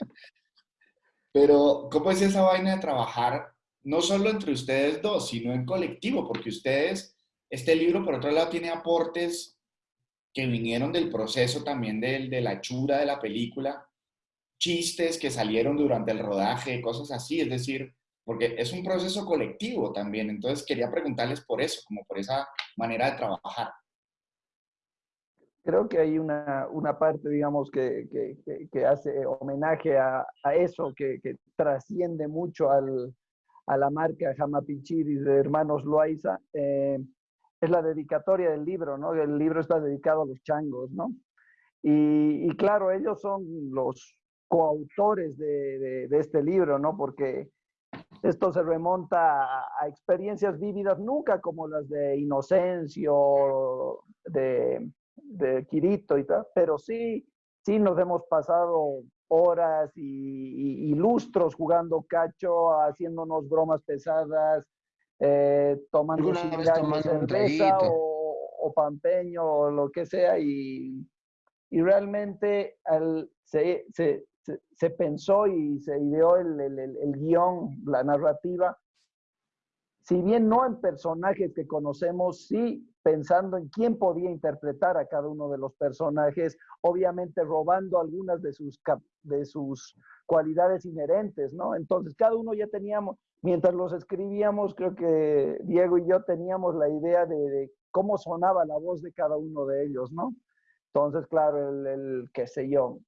Pero, ¿cómo es esa vaina de trabajar no solo entre ustedes dos, sino en colectivo? Porque ustedes, este libro, por otro lado, tiene aportes que vinieron del proceso también de, de la chura de la película, chistes que salieron durante el rodaje, cosas así, es decir, porque es un proceso colectivo también. Entonces, quería preguntarles por eso, como por esa manera de trabajar creo que hay una, una parte, digamos, que, que, que hace homenaje a, a eso, que, trasciende mucho al, a la marca Jamapichiris de Hermanos Loaiza. Eh, es la dedicatoria del libro, ¿no? El libro está dedicado a los changos, ¿no? Y, y claro, ellos son los coautores de, de, de, este libro, ¿no? Porque esto se remonta a, experiencias vívidas, nunca como las de Inocencio, de de Quirito y tal, pero sí, sí nos hemos pasado horas y, lustros jugando cacho, haciéndonos bromas pesadas, eh, tomando cerveza o, o, pampeño o lo que sea y, y realmente al, se, se, se, pensó y se ideó el, el, guion, la narrativa, si bien no en personajes que conocemos, sí pensando en quién podía interpretar a cada uno de los personajes, obviamente robando algunas de sus, de sus cualidades inherentes, ¿no? Entonces, cada uno ya teníamos, mientras los escribíamos, creo que Diego y yo teníamos la idea de, de cómo sonaba la voz de cada uno de ellos, ¿no? Entonces, claro, el, el qué sé yo,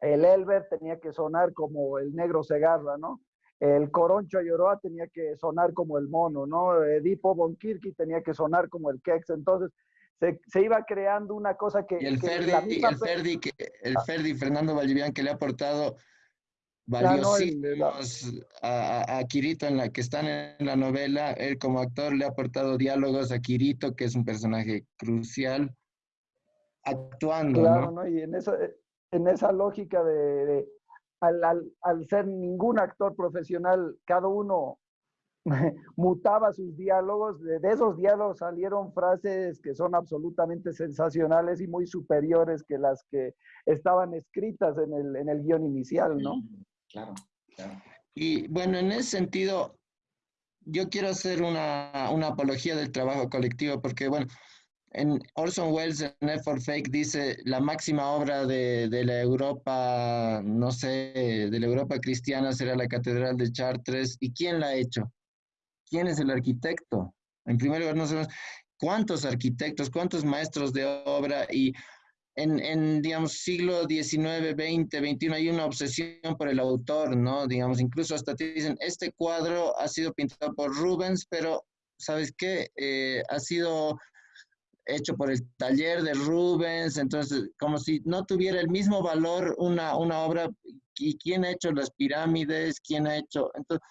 el Elber tenía que sonar como el negro Segarra, ¿no? el Coroncho Ayoroa tenía que sonar como el mono, ¿no? Edipo Bonkirki tenía que sonar como el Kex. Entonces, se, se, iba creando una cosa que... Y el, Ferdi, el, Ferdi, que, el ah. Ferdi, Fernando Valdivian, que le ha aportado valiosísimos a, a, Kirito, en la que están en la novela, él como actor le ha aportado diálogos a Kirito, que es un personaje crucial, actuando. Claro, ¿no? Y en esa, en esa lógica de, al, al, al, ser ningún actor profesional, cada uno mutaba sus diálogos, de, esos diálogos salieron frases que son absolutamente sensacionales y muy superiores que las que estaban escritas en el, en el guion inicial, ¿no? Claro, claro. Y bueno, en ese sentido, yo quiero hacer una, una apología del trabajo colectivo, porque bueno, en Orson Welles en F for Fake dice la máxima obra de, de, la Europa, no sé, de la Europa cristiana será la Catedral de Chartres. ¿Y quién la ha hecho? ¿Quién es el arquitecto? En primer lugar, no sabemos cuántos arquitectos, cuántos maestros de obra y en, en, digamos, siglo XIX, XX, XXI hay una obsesión por el autor, ¿no? Digamos, incluso hasta te dicen, este cuadro ha sido pintado por Rubens, pero, ¿sabes qué? Eh, ha sido hecho por el taller de Rubens, entonces, como si no tuviera el mismo valor una, una obra, ¿y quién ha hecho las pirámides? ¿Quién ha hecho? Entonces,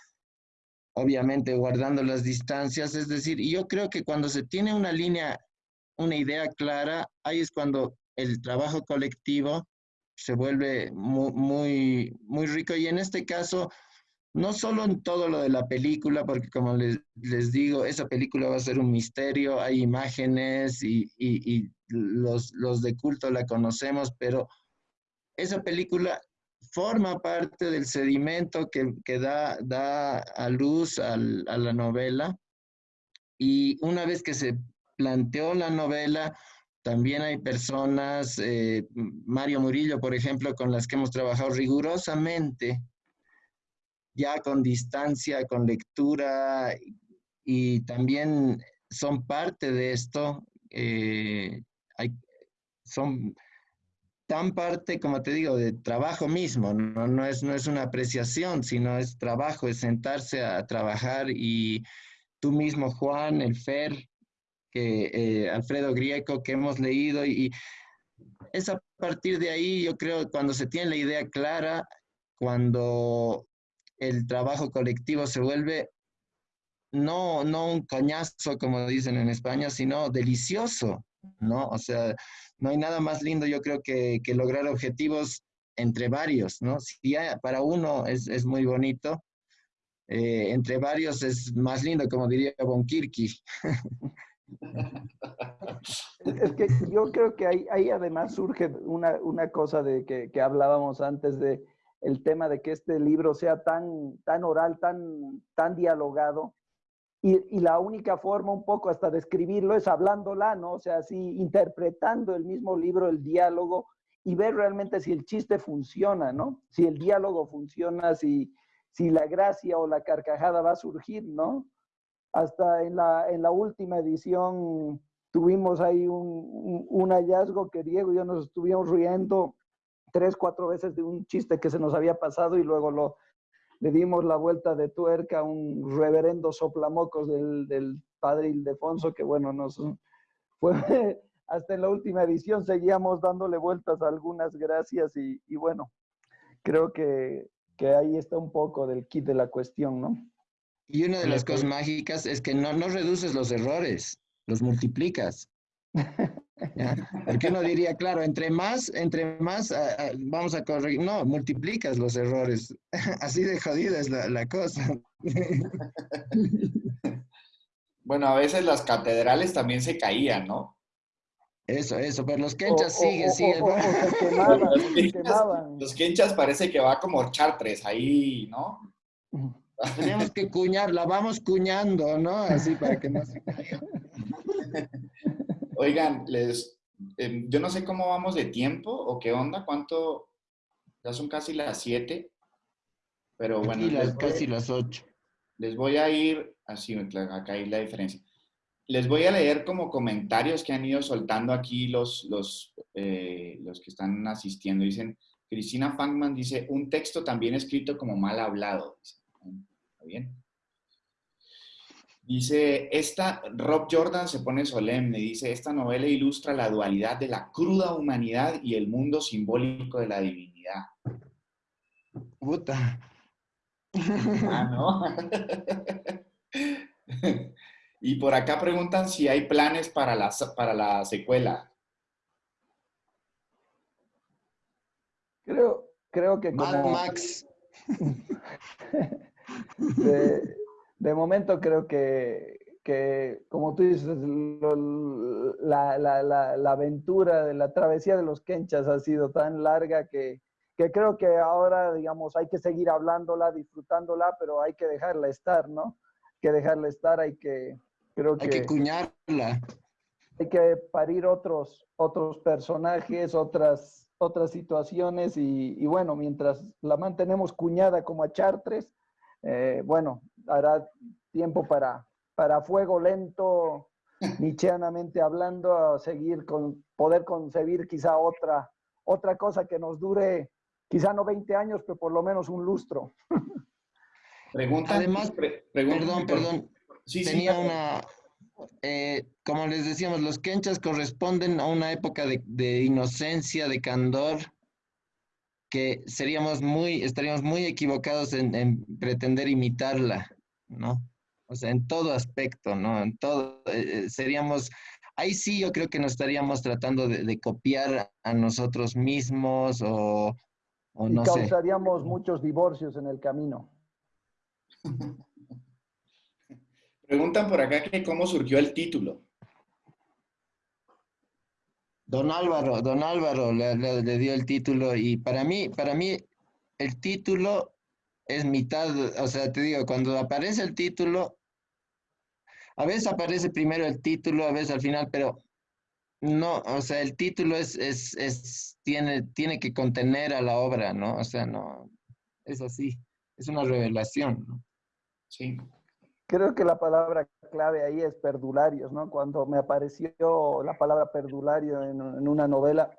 obviamente guardando las distancias, es decir, yo creo que cuando se tiene una línea, una idea clara, ahí es cuando el trabajo colectivo se vuelve muy, muy, muy rico y en este caso, no solo en todo lo de la película, porque como les, digo, esa película va a ser un misterio, hay imágenes y, y, los, los de culto la conocemos, pero esa película forma parte del sedimento que, que da, da, a luz a la novela. Y una vez que se planteó la novela, también hay personas, eh, Mario Murillo, por ejemplo, con las que hemos trabajado rigurosamente ya con distancia, con lectura, y también son parte de esto. Eh, hay, son tan parte, como te digo, de trabajo mismo, no, no, es, no es una apreciación, sino es trabajo, es sentarse a, trabajar y tú mismo, Juan, el Fer, que, eh, Alfredo Grieco, que hemos leído y, y es a partir de ahí, yo creo, cuando se tiene la idea clara, cuando el trabajo colectivo se vuelve no, no un coñazo, como dicen en España, sino delicioso, ¿no? O sea, no hay nada más lindo, yo creo, que, lograr objetivos entre varios, ¿no? Si para uno es, es muy bonito, eh, entre varios es más lindo, como diría Bonkirki. Es que yo creo que ahí, ahí además surge una, una cosa de que, que hablábamos antes de el tema de que este libro sea tan, tan oral, tan, tan dialogado. Y, y, la única forma un poco hasta de escribirlo es hablándola, ¿no? O sea, así interpretando el mismo libro, el diálogo, y ver realmente si el chiste funciona, ¿no? Si el diálogo funciona, si, si la gracia o la carcajada va a surgir, ¿no? Hasta en la, en la última edición tuvimos ahí un, un, un hallazgo que Diego y yo nos estuvimos riendo tres, cuatro veces de un chiste que se nos había pasado y luego lo, le dimos la vuelta de tuerca a un reverendo soplamocos del, del padre Ildefonso, que bueno, nos fue hasta en la última edición seguíamos dándole vueltas a algunas gracias y, y bueno, creo que, que, ahí está un poco del kit de la cuestión, ¿no? Y una de las cosas mágicas es que no, no reduces los errores, los multiplicas. Porque uno diría, claro, entre más, entre más uh, vamos a corregir, no, multiplicas los errores. Así de jodida es la, la cosa. bueno, a veces las catedrales también se caían, ¿no? Eso, eso, pero los quenchas siguen, siguen. los, quenchas, parece que va como chartres ahí, ¿no? Tenemos que cuñar, la vamos cuñando, ¿no? Así para que no se caiga. Oigan, les, eh, yo no sé cómo vamos de tiempo o qué onda, cuánto, ya son casi las 7, pero bueno. Aquí las, casi las 8. Les voy a ir, así, acá hay la diferencia. Les voy a leer como comentarios que han ido soltando aquí los, los, eh, los que están asistiendo. Dicen, Cristina Fangman dice, un texto también escrito como mal hablado. ¿Está bien? Dice, esta, Rob Jordan se pone solemne, dice, esta novela ilustra la dualidad de la cruda humanidad y el mundo simbólico de la divinidad. Puta. Ah, ¿no? y por acá preguntan si hay planes para la, para la secuela. Creo, creo que como... Max. de, de momento creo que, que como tú dices, lo, la, la, la, la, aventura de la travesía de los Kenchas ha sido tan larga que, que, creo que ahora, digamos, hay que seguir hablándola, disfrutándola, pero hay que dejarla estar, ¿no? Hay que dejarla estar, hay que, creo que... Hay que cuñarla. hay que parir otros, otros personajes, otras, otras situaciones y, bueno, mientras la mantenemos cuñada como a Chartres, eh, bueno, hará tiempo para, para fuego lento, nichianamente hablando, a seguir con, poder concebir quizá otra, otra cosa que nos dure, quizá no 20 años, pero por lo menos un lustro. Pregunta. Además, perdón, perdón. Sí, tenía una, eh, como les decíamos, los quenchas corresponden a una época de, inocencia, de candor, que seríamos muy, estaríamos muy equivocados en, pretender imitarla, ¿no? O sea, en todo aspecto, ¿no? En todo, eh, eh, seríamos, ahí sí yo creo que nos estaríamos tratando de, copiar a nosotros mismos o, o no y causaríamos muchos divorcios en el camino. Preguntan por acá que cómo surgió el título. Don Álvaro, don Álvaro le, dio el título y para mí, para mí el título es mitad, o sea, te digo, cuando aparece el título, a veces aparece primero el título, a veces al final, pero no, o sea, el título es, es, es, tiene, tiene que contener a la obra, ¿no? O sea, no, es así, es una revelación, ¿no? Sí. Creo que la palabra clave ahí es perdularios, ¿no? Cuando me apareció la palabra perdulario en, una novela,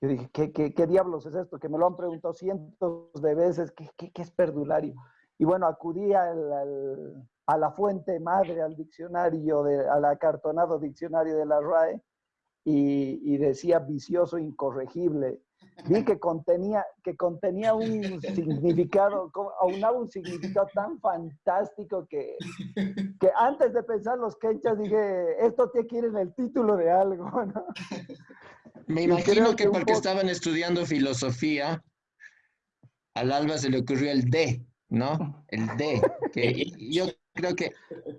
yo dije, ¿qué, ¿qué, diablos es esto? Que me lo han preguntado cientos de veces, ¿qué, qué, es perdulario? Y bueno, acudí al, a la fuente madre, al diccionario, de, al acartonado diccionario de la RAE, y, y decía vicioso incorregible vi que contenía, que contenía un significado, aunaba un significado tan fantástico que, que antes de pensar los quechas dije, esto tiene que ir en el título de algo, ¿no? Me imagino que, porque estaban estudiando filosofía, al Alba se le ocurrió el D, ¿no? El D, que yo creo que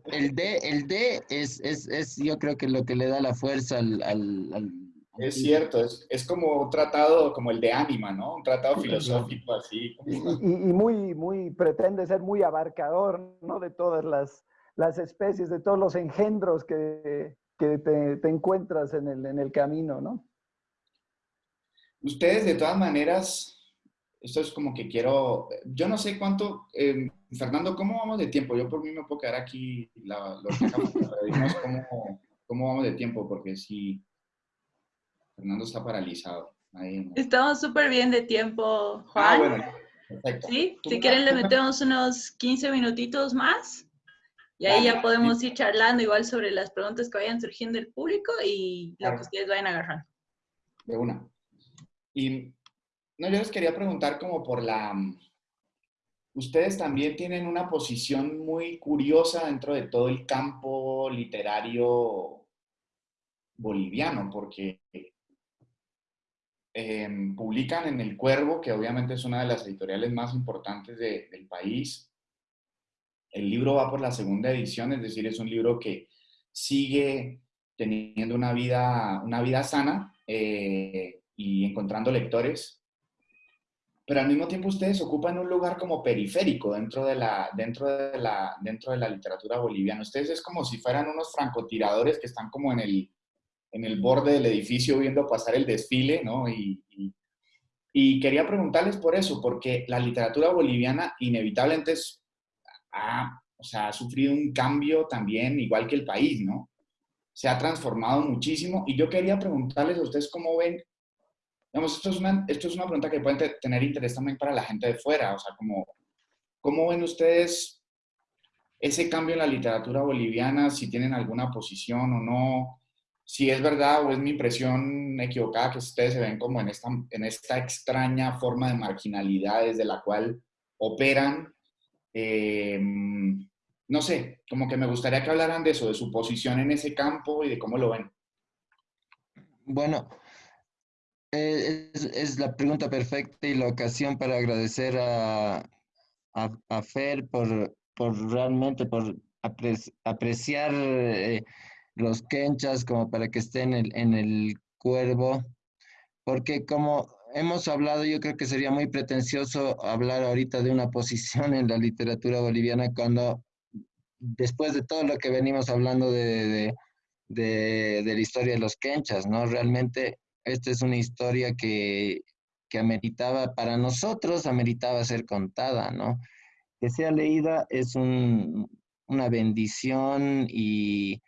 el D, el D es, es, es, yo creo que lo que le da la fuerza al es cierto, es, es, como un tratado como el de Ánima, ¿no? Un tratado filosófico así. Y, y, muy, muy, pretende ser muy abarcador, ¿no? De todas las, las especies, de todos los engendros que, que te, te, encuentras en el, en el camino, ¿no? Ustedes, de todas maneras, esto es como que quiero, yo no sé cuánto, eh, Fernando, ¿cómo vamos de tiempo? Yo por mí me puedo quedar aquí, la, los cómo, cómo vamos de tiempo, porque si Fernando está paralizado. Estamos súper bien de tiempo, ah, Juan. Ah, bueno. Perfecto. ¿Sí? Si quieren le metemos unos 15 minutitos más y ahí ya podemos ir charlando igual sobre las preguntas que vayan surgiendo del público y lo que ustedes vayan agarrando. De una. Y no, yo les quería preguntar como por la... Ustedes también tienen una posición muy curiosa dentro de todo el campo literario boliviano, porque Em, publican en El Cuervo, que obviamente es una de las editoriales más importantes del país. El libro va por la segunda edición, es decir, es un libro que sigue teniendo una vida, una vida sana eh, y encontrando lectores, pero al mismo tiempo ustedes ocupan un lugar como periférico dentro de la, dentro de la, dentro de la literatura boliviana. Ustedes es como si fueran unos francotiradores que están como en el, en el borde del edificio viendo pasar el desfile, ¿no? Y, y, quería preguntarles por eso, porque la literatura boliviana inevitablemente ha, o sea, ha sufrido un cambio también, igual que el país, ¿no? Se ha transformado muchísimo y yo quería preguntarles a ustedes cómo ven, digamos, esto es una, esto es una pregunta que pueden tener interés también para la gente de fuera, o sea, como, ¿cómo ven ustedes ese cambio en la literatura boliviana, si tienen alguna posición o no? Si es verdad o es mi impresión equivocada que ustedes se ven como en esta, en esta extraña forma de marginalidad desde la cual operan. Eh, no sé, como que me gustaría que hablaran de eso, de su posición en ese campo y de cómo lo ven. Bueno, eh, es, la pregunta perfecta y la ocasión para agradecer a, a, Fer por, por, realmente, por apreciar eh, los quenchas como para que estén en el, en el cuervo, porque como hemos hablado, yo creo que sería muy pretencioso hablar ahorita de una posición en la literatura boliviana cuando después de todo lo que venimos hablando de, de, de, la historia de los quenchas, ¿no? Realmente esta es una historia que, que ameritaba, para nosotros, ameritaba ser contada, ¿no? Que sea leída es un, una bendición y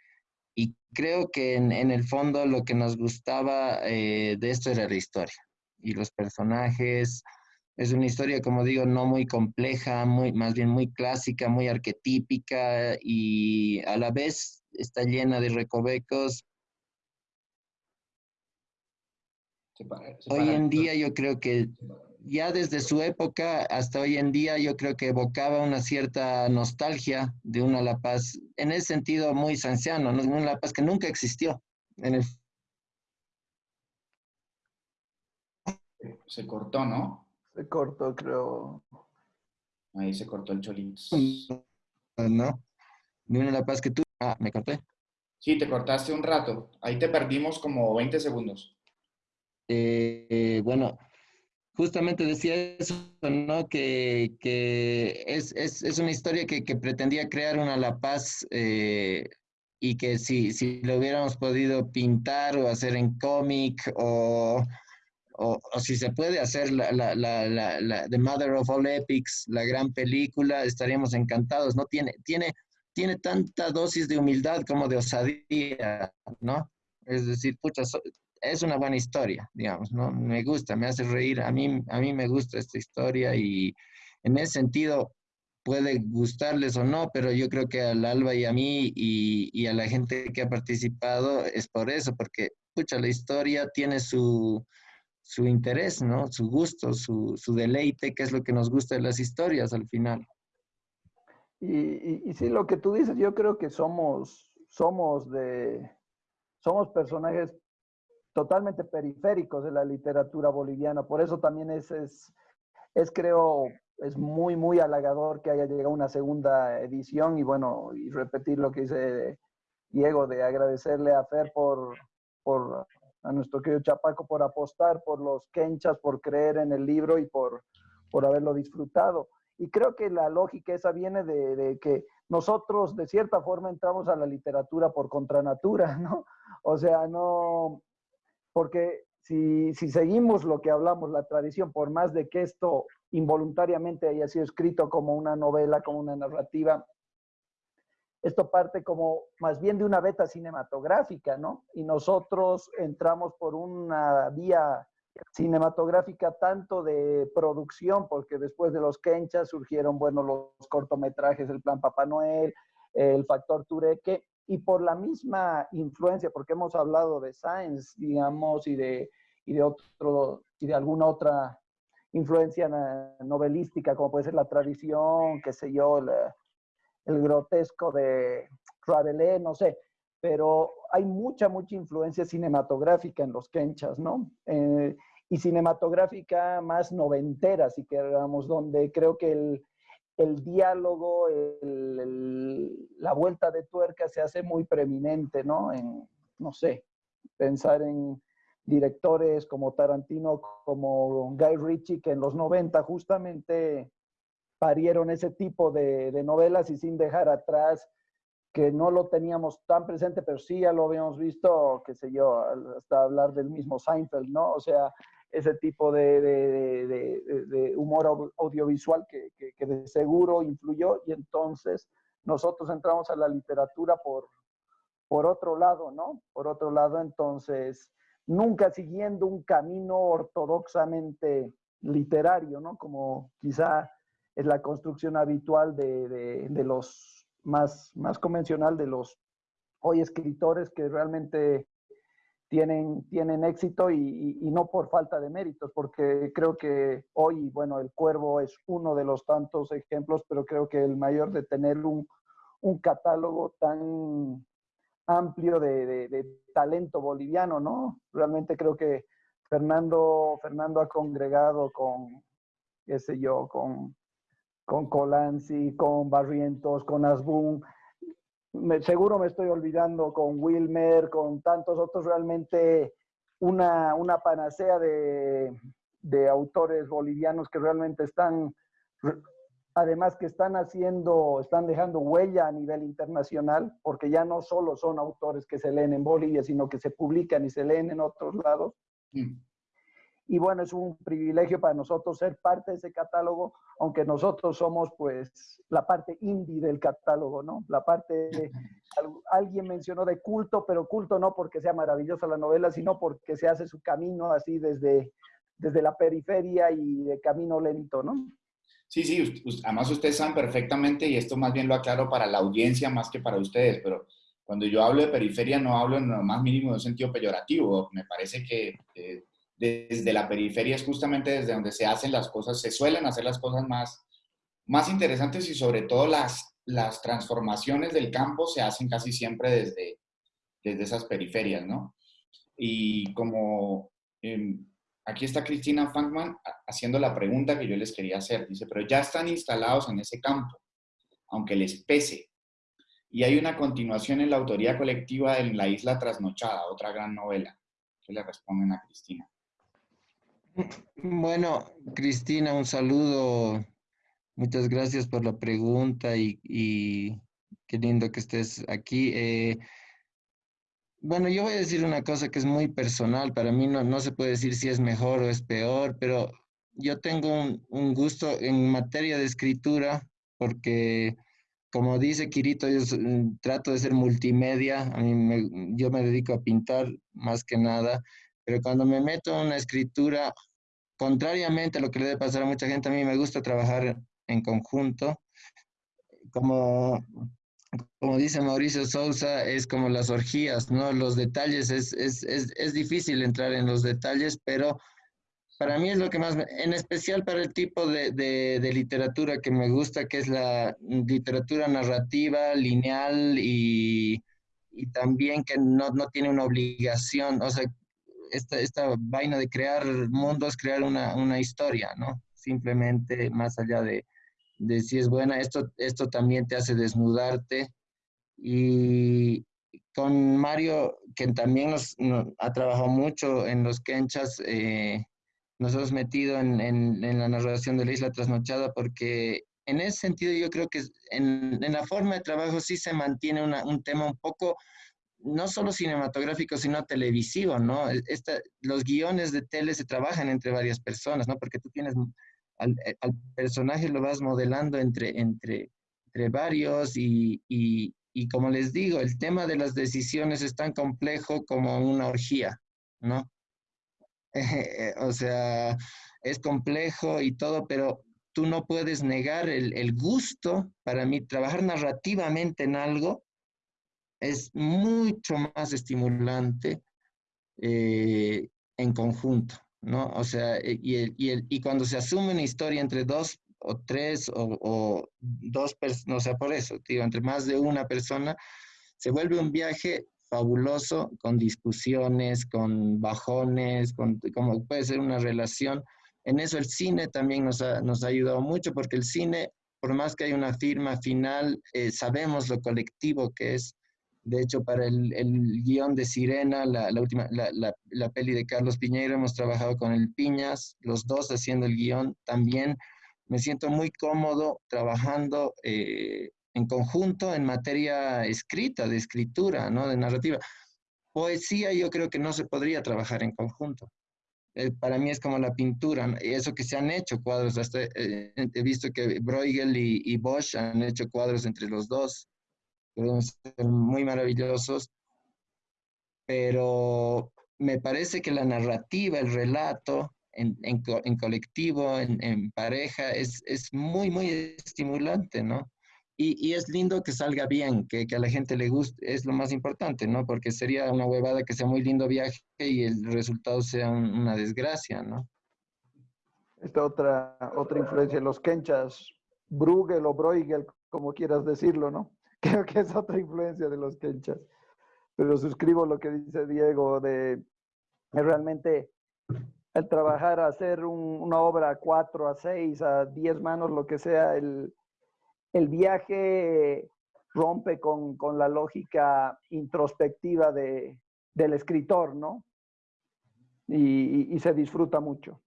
creo que en, en, el fondo lo que nos gustaba eh, de esto era la historia y los personajes. Es una historia, como digo, no muy compleja, muy, más bien muy clásica, muy arquetípica y a la vez está llena de recovecos. Hoy en día yo creo que ya desde su época hasta hoy en día yo creo que evocaba una cierta nostalgia de una La Paz, en ese sentido muy sanciano, ¿no? una La Paz que nunca existió. En el... Se cortó, ¿no? Se cortó, creo. Ahí se cortó el cholín. No, de una La Paz que tú... Ah, me corté. Sí, te cortaste un rato. Ahí te perdimos como 20 segundos. Eh, bueno, justamente decía eso, ¿no? Que, que es, es, es, una historia que, que, pretendía crear una La Paz eh, y que si, si lo hubiéramos podido pintar o hacer en cómic o, o, si se puede hacer la, la, la, la, The Mother of All Epics, la gran película, estaríamos encantados, ¿no? Tiene, tiene, tiene tanta dosis de humildad como de osadía, ¿no? Es decir, pucha, es una buena historia, digamos, ¿no? Me gusta, me hace reír, a mí, a mí me gusta esta historia y en ese sentido puede gustarles o no, pero yo creo que al Alba y a mí y, a la gente que ha participado es por eso, porque, pucha, la historia tiene su, su interés, ¿no? Su gusto, su, su, deleite, que es lo que nos gusta de las historias al final. Y, y, y sí, lo que tú dices, yo creo que somos, somos de, somos personajes totalmente periféricos de la literatura boliviana. Por eso también es, es, es, creo, es muy, muy halagador que haya llegado una segunda edición y bueno, y repetir lo que dice Diego, de agradecerle a Fer por, por a nuestro querido Chapaco por apostar por los quenchas, por creer en el libro y por, por haberlo disfrutado. Y creo que la lógica esa viene de, de, que nosotros de cierta forma entramos a la literatura por contranatura, ¿no? O sea, no, porque si, si, seguimos lo que hablamos, la tradición, por más de que esto involuntariamente haya sido escrito como una novela, como una narrativa, esto parte como más bien de una beta cinematográfica, ¿no? Y nosotros entramos por una vía cinematográfica tanto de producción, porque después de los Kenchas surgieron, bueno, los cortometrajes, el Plan Papá Noel, el Factor Tureque, y por la misma influencia, porque hemos hablado de Science, digamos, y de, y de, otro, y de alguna otra influencia novelística, como puede ser la tradición, qué sé yo, el, el grotesco de Rabelais, no sé, pero hay mucha, mucha influencia cinematográfica en los Kenchas, ¿no? Eh, y cinematográfica más noventera, si queramos, donde creo que el, el diálogo, la vuelta de tuerca se hace muy preeminente, ¿no? En, no sé, pensar en directores como Tarantino, como Guy Ritchie, que en los 90 justamente parieron ese tipo de, de novelas y sin dejar atrás que no lo teníamos tan presente, pero sí ya lo habíamos visto, qué sé yo, hasta hablar del mismo Seinfeld, ¿no? O sea, ese tipo de, de, humor audiovisual que, que, que, de seguro influyó y entonces nosotros entramos a la literatura por, por otro lado, ¿no? Por otro lado, entonces, nunca siguiendo un camino ortodoxamente literario, ¿no? Como quizá es la construcción habitual de, de los más, más convencional de los hoy escritores que realmente tienen, tienen éxito y, no por falta de méritos, porque creo que hoy, bueno, el cuervo es uno de los tantos ejemplos, pero creo que el mayor de tener un, un catálogo tan amplio de, de, de, talento boliviano, ¿no? Realmente creo que Fernando, Fernando ha congregado con, qué sé yo, con, con Colanzi, con Barrientos, con Asbun, seguro me estoy olvidando con Wilmer, con tantos otros, realmente una, una panacea de, de autores bolivianos que realmente están además que están haciendo, están dejando huella a nivel internacional, porque ya no solo son autores que se leen en Bolivia, sino que se publican y se leen en otros lados. Mm. Y bueno, es un privilegio para nosotros ser parte de ese catálogo, aunque nosotros somos pues la parte indie del catálogo, ¿no? La parte, alguien mencionó de culto, pero culto no porque sea maravillosa la novela, sino porque se hace su camino así desde, desde la periferia y de camino lento, ¿no? Sí, sí, además ustedes saben perfectamente, y esto más bien lo aclaro para la audiencia más que para ustedes, pero cuando yo hablo de periferia no hablo en lo más mínimo de un sentido peyorativo. Me parece que desde la periferia es justamente desde donde se hacen las cosas, se suelen hacer las cosas más, más interesantes y sobre todo las, las transformaciones del campo se hacen casi siempre desde, desde esas periferias, ¿no? Y como em, aquí está Cristina Fankman haciendo la pregunta que yo les quería hacer. Dice, pero ya están instalados en ese campo, aunque les pese. Y hay una continuación en la autoría colectiva en La Isla Trasnochada, otra gran novela. ¿Qué le responden a Cristina? Bueno, Cristina, un saludo. Muchas gracias por la pregunta y, qué lindo que estés aquí. Eh, bueno, yo voy a decir una cosa que es muy personal. Para mí no, se puede decir si es mejor o es peor, pero yo tengo un, gusto en materia de escritura porque, como dice Kirito, yo trato de ser multimedia. A mí me, yo me dedico a pintar más que nada, pero cuando me meto en una escritura, contrariamente a lo que le debe pasar a mucha gente, a mí me gusta trabajar en conjunto. Como como dice Mauricio Sousa, es como las orgías, ¿no? Los detalles, es, es, es, es, difícil entrar en los detalles, pero para mí es lo que más, en especial para el tipo de, de, de literatura que me gusta, que es la literatura narrativa, lineal y, y también que no, no, tiene una obligación, o sea, esta, esta vaina de crear mundos, crear una, una historia, ¿no? Simplemente más allá de, de si es buena, esto, esto también te hace desnudarte. Y con Mario, que también nos, ha trabajado mucho en los Kenchas, eh, nos hemos metido en, en, en, la narración de la isla trasnochada porque en ese sentido yo creo que en, en la forma de trabajo sí se mantiene una, un tema un poco no solo cinematográfico, sino televisivo, ¿no? Esta, los guiones de tele se trabajan entre varias personas, ¿no? Porque tú tienes eh, al, personaje lo vas modelando entre, entre, entre varios y, y, y, como les digo, el tema de las decisiones es tan complejo como una orgía, ¿no? o sea, es complejo y todo, pero tú no puedes negar el, el gusto, para mí, trabajar narrativamente en algo es mucho más estimulante eh, en conjunto. ¿no? O sea, eh, y, el, y, el, y cuando se asume una historia entre dos o tres o, o dos personas, no sea, por eso, digo, entre más de una persona, se vuelve un viaje fabuloso con discusiones, con bajones, con como puede ser una relación. En eso el cine también nos ha, nos ha ayudado mucho porque el cine, por más que hay una firma final, eh, sabemos lo colectivo que es de hecho, para el, el guion de Sirena, la, última, la, peli de Carlos Piñeiro, hemos trabajado con el Piñas, los dos haciendo el guion. También me siento muy cómodo trabajando eh, en conjunto en materia escrita, de escritura, ¿no? de narrativa. Poesía yo creo que no se podría trabajar en conjunto. Eh, para mí es como la pintura, eso que se han hecho cuadros, eh, he visto que Bruegel y Bosch han hecho cuadros entre los dos pueden ser muy maravillosos, pero me parece que la narrativa, el relato en, en, en colectivo, en, en, pareja, es, es muy, muy estimulante, ¿no? Y, y, es lindo que salga bien, que, que, a la gente le guste, es lo más importante, ¿no? Porque sería una huevada que sea muy lindo viaje y el resultado sea un, una desgracia, ¿no? Esta otra, otra influencia, los kenchas, Bruegel o Bruegel, como quieras decirlo, ¿no? Creo que es otra influencia de los quenchas. Pero suscribo lo que dice Diego de realmente el trabajar, hacer un, una obra a cuatro, a seis, a diez manos, lo que sea, el, el viaje rompe con, con, la lógica introspectiva de, del escritor, ¿no? Y, y, y, se disfruta mucho.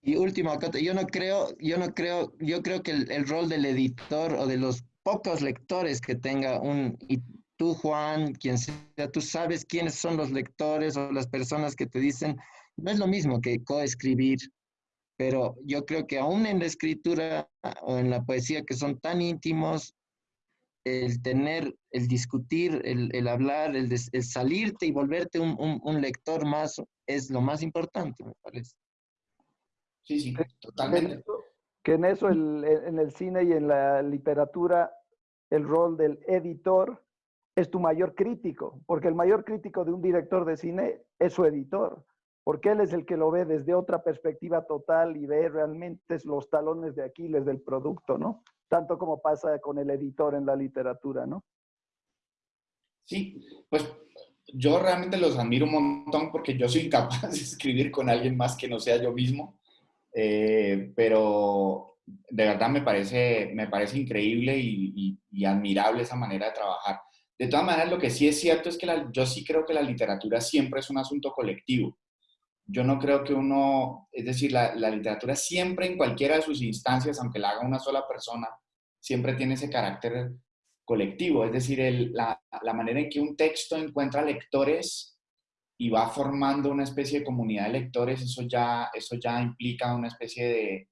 Y última cosa, yo no creo, yo no creo, yo creo que el, rol del editor o de los pocos lectores que tenga un, y tú Juan, quien sea, tú sabes quiénes son los lectores o las personas que te dicen, no es lo mismo que coescribir, pero yo creo que aún en la escritura o en la poesía que son tan íntimos, el tener, el discutir, el, hablar, el, salirte y volverte un, lector más es lo más importante, me parece. Sí, sí, totalmente. Que en eso, en el cine y en la literatura, el rol del editor es tu mayor crítico, porque el mayor crítico de un director de cine es su editor, porque él es el que lo ve desde otra perspectiva total y ve realmente los talones de Aquiles del producto, ¿no? tanto como pasa con el editor en la literatura, ¿no? Sí, pues yo realmente los admiro un montón porque yo soy incapaz de escribir con alguien más que no sea yo mismo, eh, pero de verdad me parece, me parece increíble y, admirable esa manera de trabajar. De todas maneras, lo que sí es cierto es que yo sí creo que la literatura siempre es un asunto colectivo yo no creo que uno, es decir, la, literatura siempre en cualquiera de sus instancias, aunque la haga una sola persona, siempre tiene ese carácter colectivo, es decir, la, manera en que un texto encuentra lectores y va formando una especie de comunidad de lectores, eso ya, eso ya implica una especie de,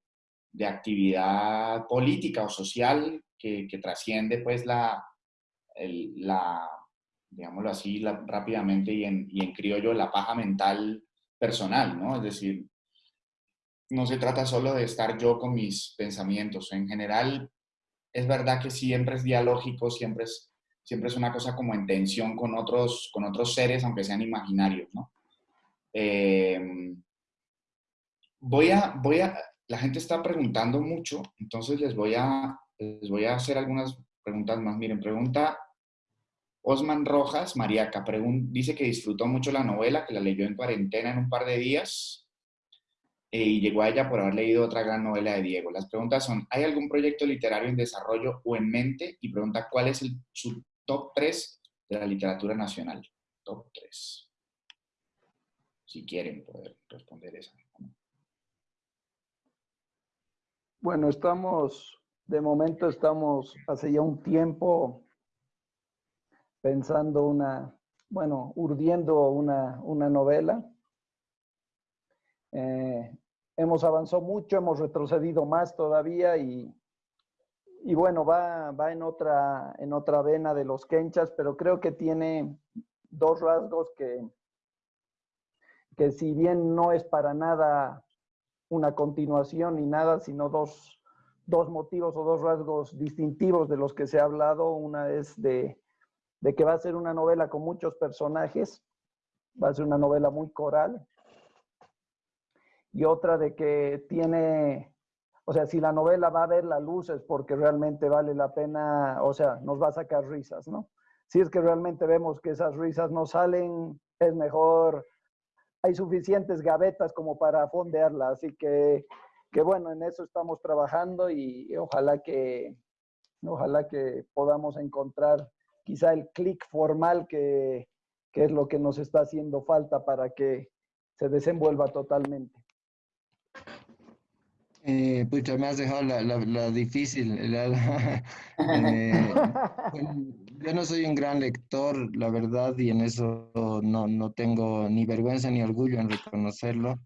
actividad política o social que, trasciende pues la, la digámoslo así rápidamente y en, y en criollo, la paja mental personal, ¿no? Es decir, no se trata solo de estar yo con mis pensamientos. En general, es verdad que siempre es dialógico, siempre es, siempre es una cosa como en tensión con otros, con otros seres, aunque sean imaginarios, ¿no? Em, voy a, voy a, la gente está preguntando mucho, entonces les voy a, les voy a hacer algunas preguntas más. Miren, pregunta Osman Rojas, Mariaca, dice que disfrutó mucho la novela, que la leyó en cuarentena en un par de días eh, y llegó a ella por haber leído otra gran novela de Diego. Las preguntas son, ¿hay algún proyecto literario en desarrollo o en mente? Y pregunta, ¿cuál es su top 3 de la literatura nacional? Top 3. Si quieren poder responder esa. Bueno, estamos, de momento estamos hace ya un tiempo pensando una, bueno, urdiendo una, novela. Eh, hemos avanzado mucho, hemos retrocedido más todavía y, y bueno, va, va, en, otra, en otra vena de los kenchas, pero creo que tiene dos rasgos que, que si bien no es para nada una continuación ni nada, sino dos, dos motivos o dos rasgos distintivos de los que se ha hablado. Una es de, de que va a ser una novela con muchos personajes, va a ser una novela muy coral, y otra de que tiene, o sea, si la novela va a ver la luz es porque realmente vale la pena, o sea, nos va a sacar risas, ¿no? Si es que realmente vemos que esas risas no salen, es mejor, hay suficientes gavetas como para fondearla, así que, que bueno, en eso estamos trabajando y ojalá que, ojalá que podamos encontrar quizá el clic formal que, es lo que nos está haciendo falta para que se desenvuelva totalmente. Eh, pucha, me has dejado la, difícil. Eh, yo no soy un gran lector, la verdad, y en eso no, tengo ni vergüenza ni orgullo en reconocerlo.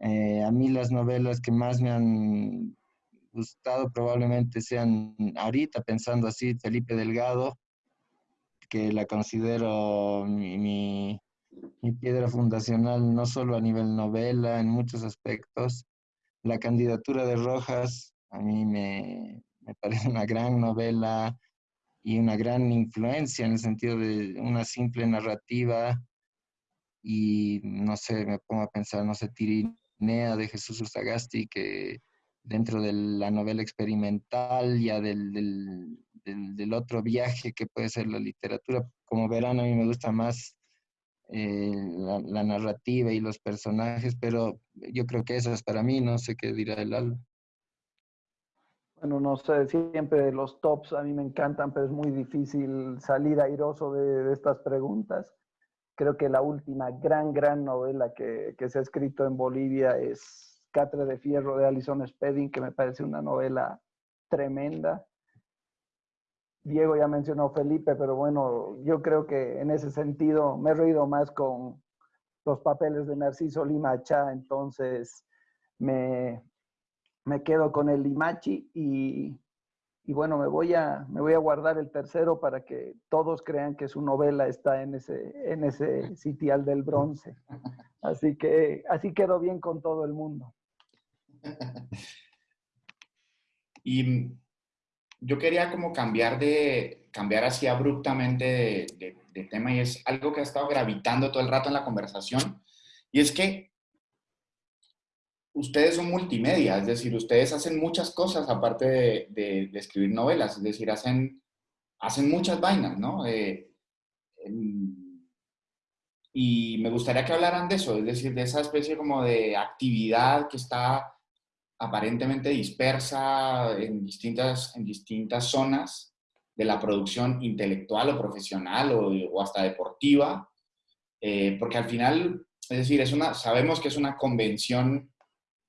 Eh, a mí las novelas que más me han gustado probablemente sean ahorita, pensando así, Felipe Delgado, que la considero mi, piedra fundacional, no solo a nivel novela, en muchos aspectos. La candidatura de Rojas a mí me, me parece una gran novela y una gran influencia en el sentido de una simple narrativa y no sé, me pongo a pensar, no sé, Tirinea de Jesús Ursagasti, que dentro de la novela experimental, ya del, del, otro viaje que puede ser la literatura. Como verán, a mí me gusta más eh, la, narrativa y los personajes, pero yo creo que eso es para mí, no sé qué dirá el alma. Bueno, no sé, siempre los tops a mí me encantan, pero es muy difícil salir airoso de, estas preguntas. Creo que la última gran, gran novela que, que se ha escrito en Bolivia es Catre de Fierro de Alison Spedding, que me parece una novela tremenda. Diego ya mencionó Felipe, pero bueno, yo creo que en ese sentido me he reído más con los papeles de Narciso Limacha, entonces me, me quedo con el Limachi y, y, bueno, me voy, a, me voy a guardar el tercero para que todos crean que su novela está en ese, en ese sitial del bronce. Así que así quedó bien con todo el mundo. Y yo quería como cambiar de, cambiar así abruptamente de, tema y es algo que ha estado gravitando todo el rato en la conversación y es que ustedes son multimedia, es decir, ustedes hacen muchas cosas aparte de, escribir novelas, es decir, hacen, hacen muchas vainas, ¿no? Eh, y me gustaría que hablaran de eso, es decir, de esa especie como de actividad que está aparentemente dispersa en distintas, en distintas zonas de la producción intelectual o profesional o, hasta deportiva, eh, porque al final, es decir, es una, sabemos que es una convención,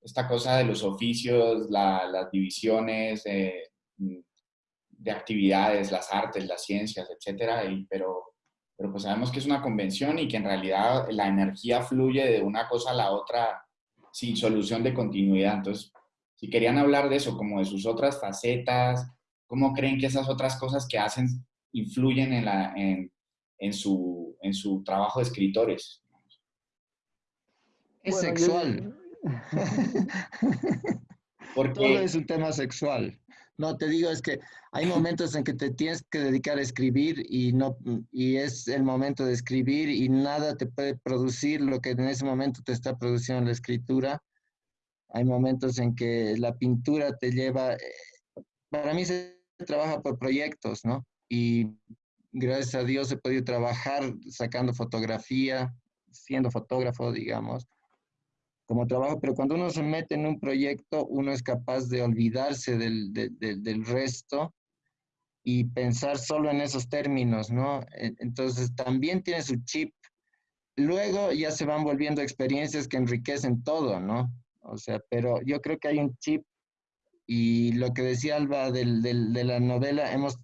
esta cosa de los oficios, las divisiones de actividades, las artes, las ciencias, etcétera, pero, pero pues sabemos que es una convención y que en realidad la energía fluye de una cosa a la otra sin solución de continuidad. Entonces, si querían hablar de eso, como de sus otras facetas, cómo creen que esas otras cosas que hacen influyen en, la, en, su, en su trabajo de escritores. Es sexual. Porque... Todo es un tema sexual. No, te digo, es que hay momentos en que te tienes que dedicar a escribir y, no, y es el momento de escribir y nada te puede producir lo que en ese momento te está produciendo la escritura hay momentos en que la pintura te lleva, eh, para mí se trabaja por proyectos, ¿no? Y gracias a Dios he podido trabajar sacando fotografía, siendo fotógrafo, digamos, como trabajo, pero cuando uno se mete en un proyecto, uno es capaz de olvidarse del, del resto y pensar solo en esos términos, ¿no? Entonces también tiene su chip. Luego ya se van volviendo experiencias que enriquecen todo, ¿no? O sea, pero yo creo que hay un chip y lo que decía Alba del, de la novela, hemos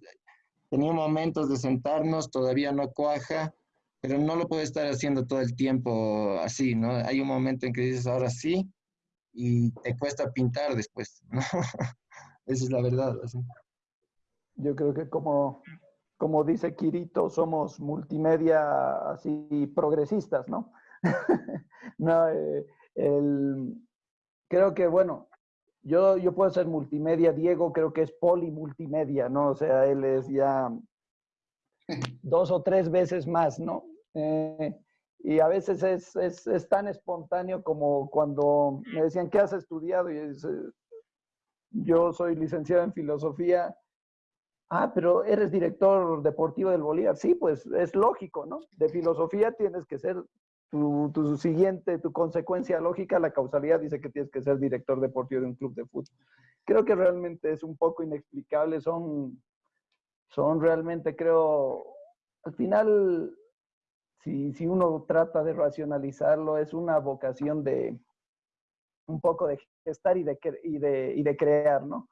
tenido momentos de sentarnos, todavía no cuaja, pero no lo puede estar haciendo todo el tiempo así, ¿no? Hay un momento en que dices, ahora sí, y te cuesta pintar después, ¿no? Esa es la verdad. Yo creo que como, como dice Kirito, somos multimedia así progresistas, ¿no? no eh, el, creo que, bueno, yo, yo puedo ser multimedia, Diego creo que es polimultimedia, ¿no? O sea, él es ya dos o tres veces más, ¿no? Eh, y a veces es, es, tan espontáneo como cuando me decían, ¿qué has estudiado? Y es, yo soy licenciado en filosofía. Ah, pero eres director deportivo del Bolívar. Sí, pues es lógico, ¿no? De filosofía tienes que ser tu, siguiente, tu consecuencia lógica, la causalidad dice que tienes que ser director deportivo de un club de fútbol. Creo que realmente es un poco inexplicable, son, son realmente, creo, al final, si, si uno trata de racionalizarlo, es una vocación de un poco de gestar y de, y de, y de crear, ¿no?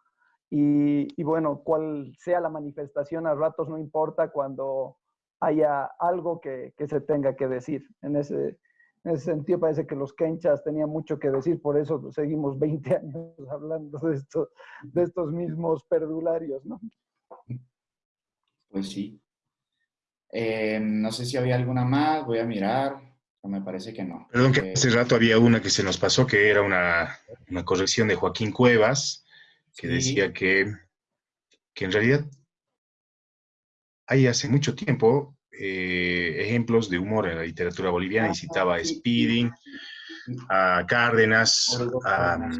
Y, y, bueno, cual sea la manifestación, a ratos no importa cuando haya algo que, se tenga que decir. En ese, ese sentido parece que los kenchas tenían mucho que decir, por eso seguimos 20 años hablando de, esto, de estos mismos perdularios, ¿no? Pues sí. Eh, no sé si había alguna más, voy a mirar, pero me parece que no. Perdón, que eh, hace rato había una que se nos pasó, que era una, corrección de Joaquín Cuevas, que decía que, que en realidad hay hace mucho tiempo eh, ejemplos de humor en la literatura boliviana y citaba a Speeding, a Cárdenas, a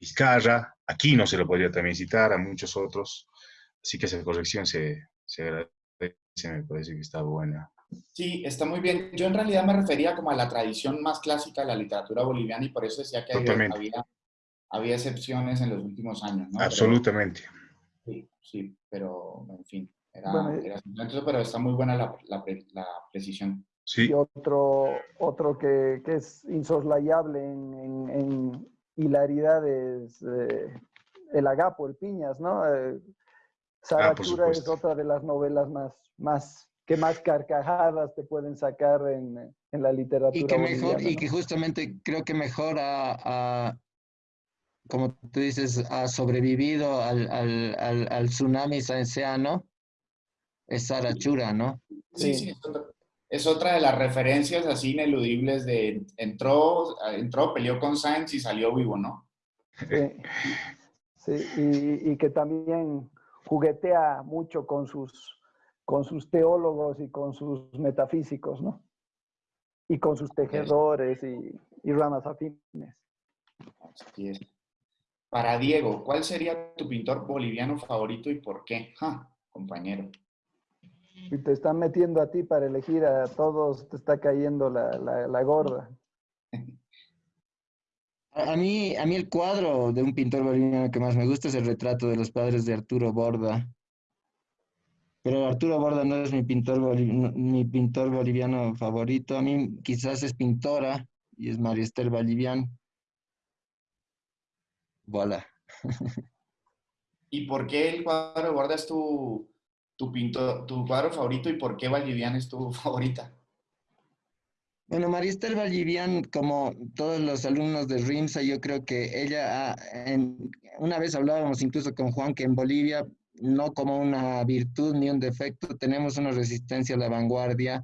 Vizcarra, aquí no se lo podría también citar, a muchos otros. Así que esa corrección se, se agradece, me parece que está buena. Sí, está muy bien. Yo en realidad me refería como a la tradición más clásica de la literatura boliviana y por eso decía que había, había, excepciones en los últimos años. Absolutamente. sí, sí, pero en fin. Era, pero está muy buena la, la, precisión. Sí. Y otro, otro que, que es insoslayable en, en, hilaridades, eh, el agapo, el piñas, ¿no? Eh, ah, es otra de las novelas más, más que más carcajadas te pueden sacar en, en la literatura. Y que mejor, y que justamente creo que mejor a, como tú dices, ha sobrevivido al, al, al, al tsunami saenseano, es Sarachura, ¿no? Sí, sí, es otra de las referencias así ineludibles de entró, entró, peleó con Sainz y salió vivo, ¿no? Sí, y, y, que también juguetea mucho con sus, con sus teólogos y con sus metafísicos, ¿no? Y con sus tejedores y, y ramas afines. Así es. Para Diego, ¿cuál sería tu pintor boliviano favorito y por qué? compañero. Y te están metiendo a ti para elegir a todos, te está cayendo la, la, gorda. A mí, a mí el cuadro de un pintor boliviano que más me gusta es el retrato de los padres de Arturo Borda. Pero Arturo Borda no es mi pintor, mi pintor boliviano favorito. A mí quizás es pintora y es María Esther Bolivian. Voilà. ¿Y por qué el cuadro de Borda es tu, tu, pintor, tu cuadro favorito y por qué Vallivian es tu favorita? Bueno, María Esther Vallivian, como todos los alumnos de RIMSA, yo creo que ella, una vez hablábamos incluso con Juan, que en Bolivia, no como una virtud ni un defecto, tenemos una resistencia a la vanguardia.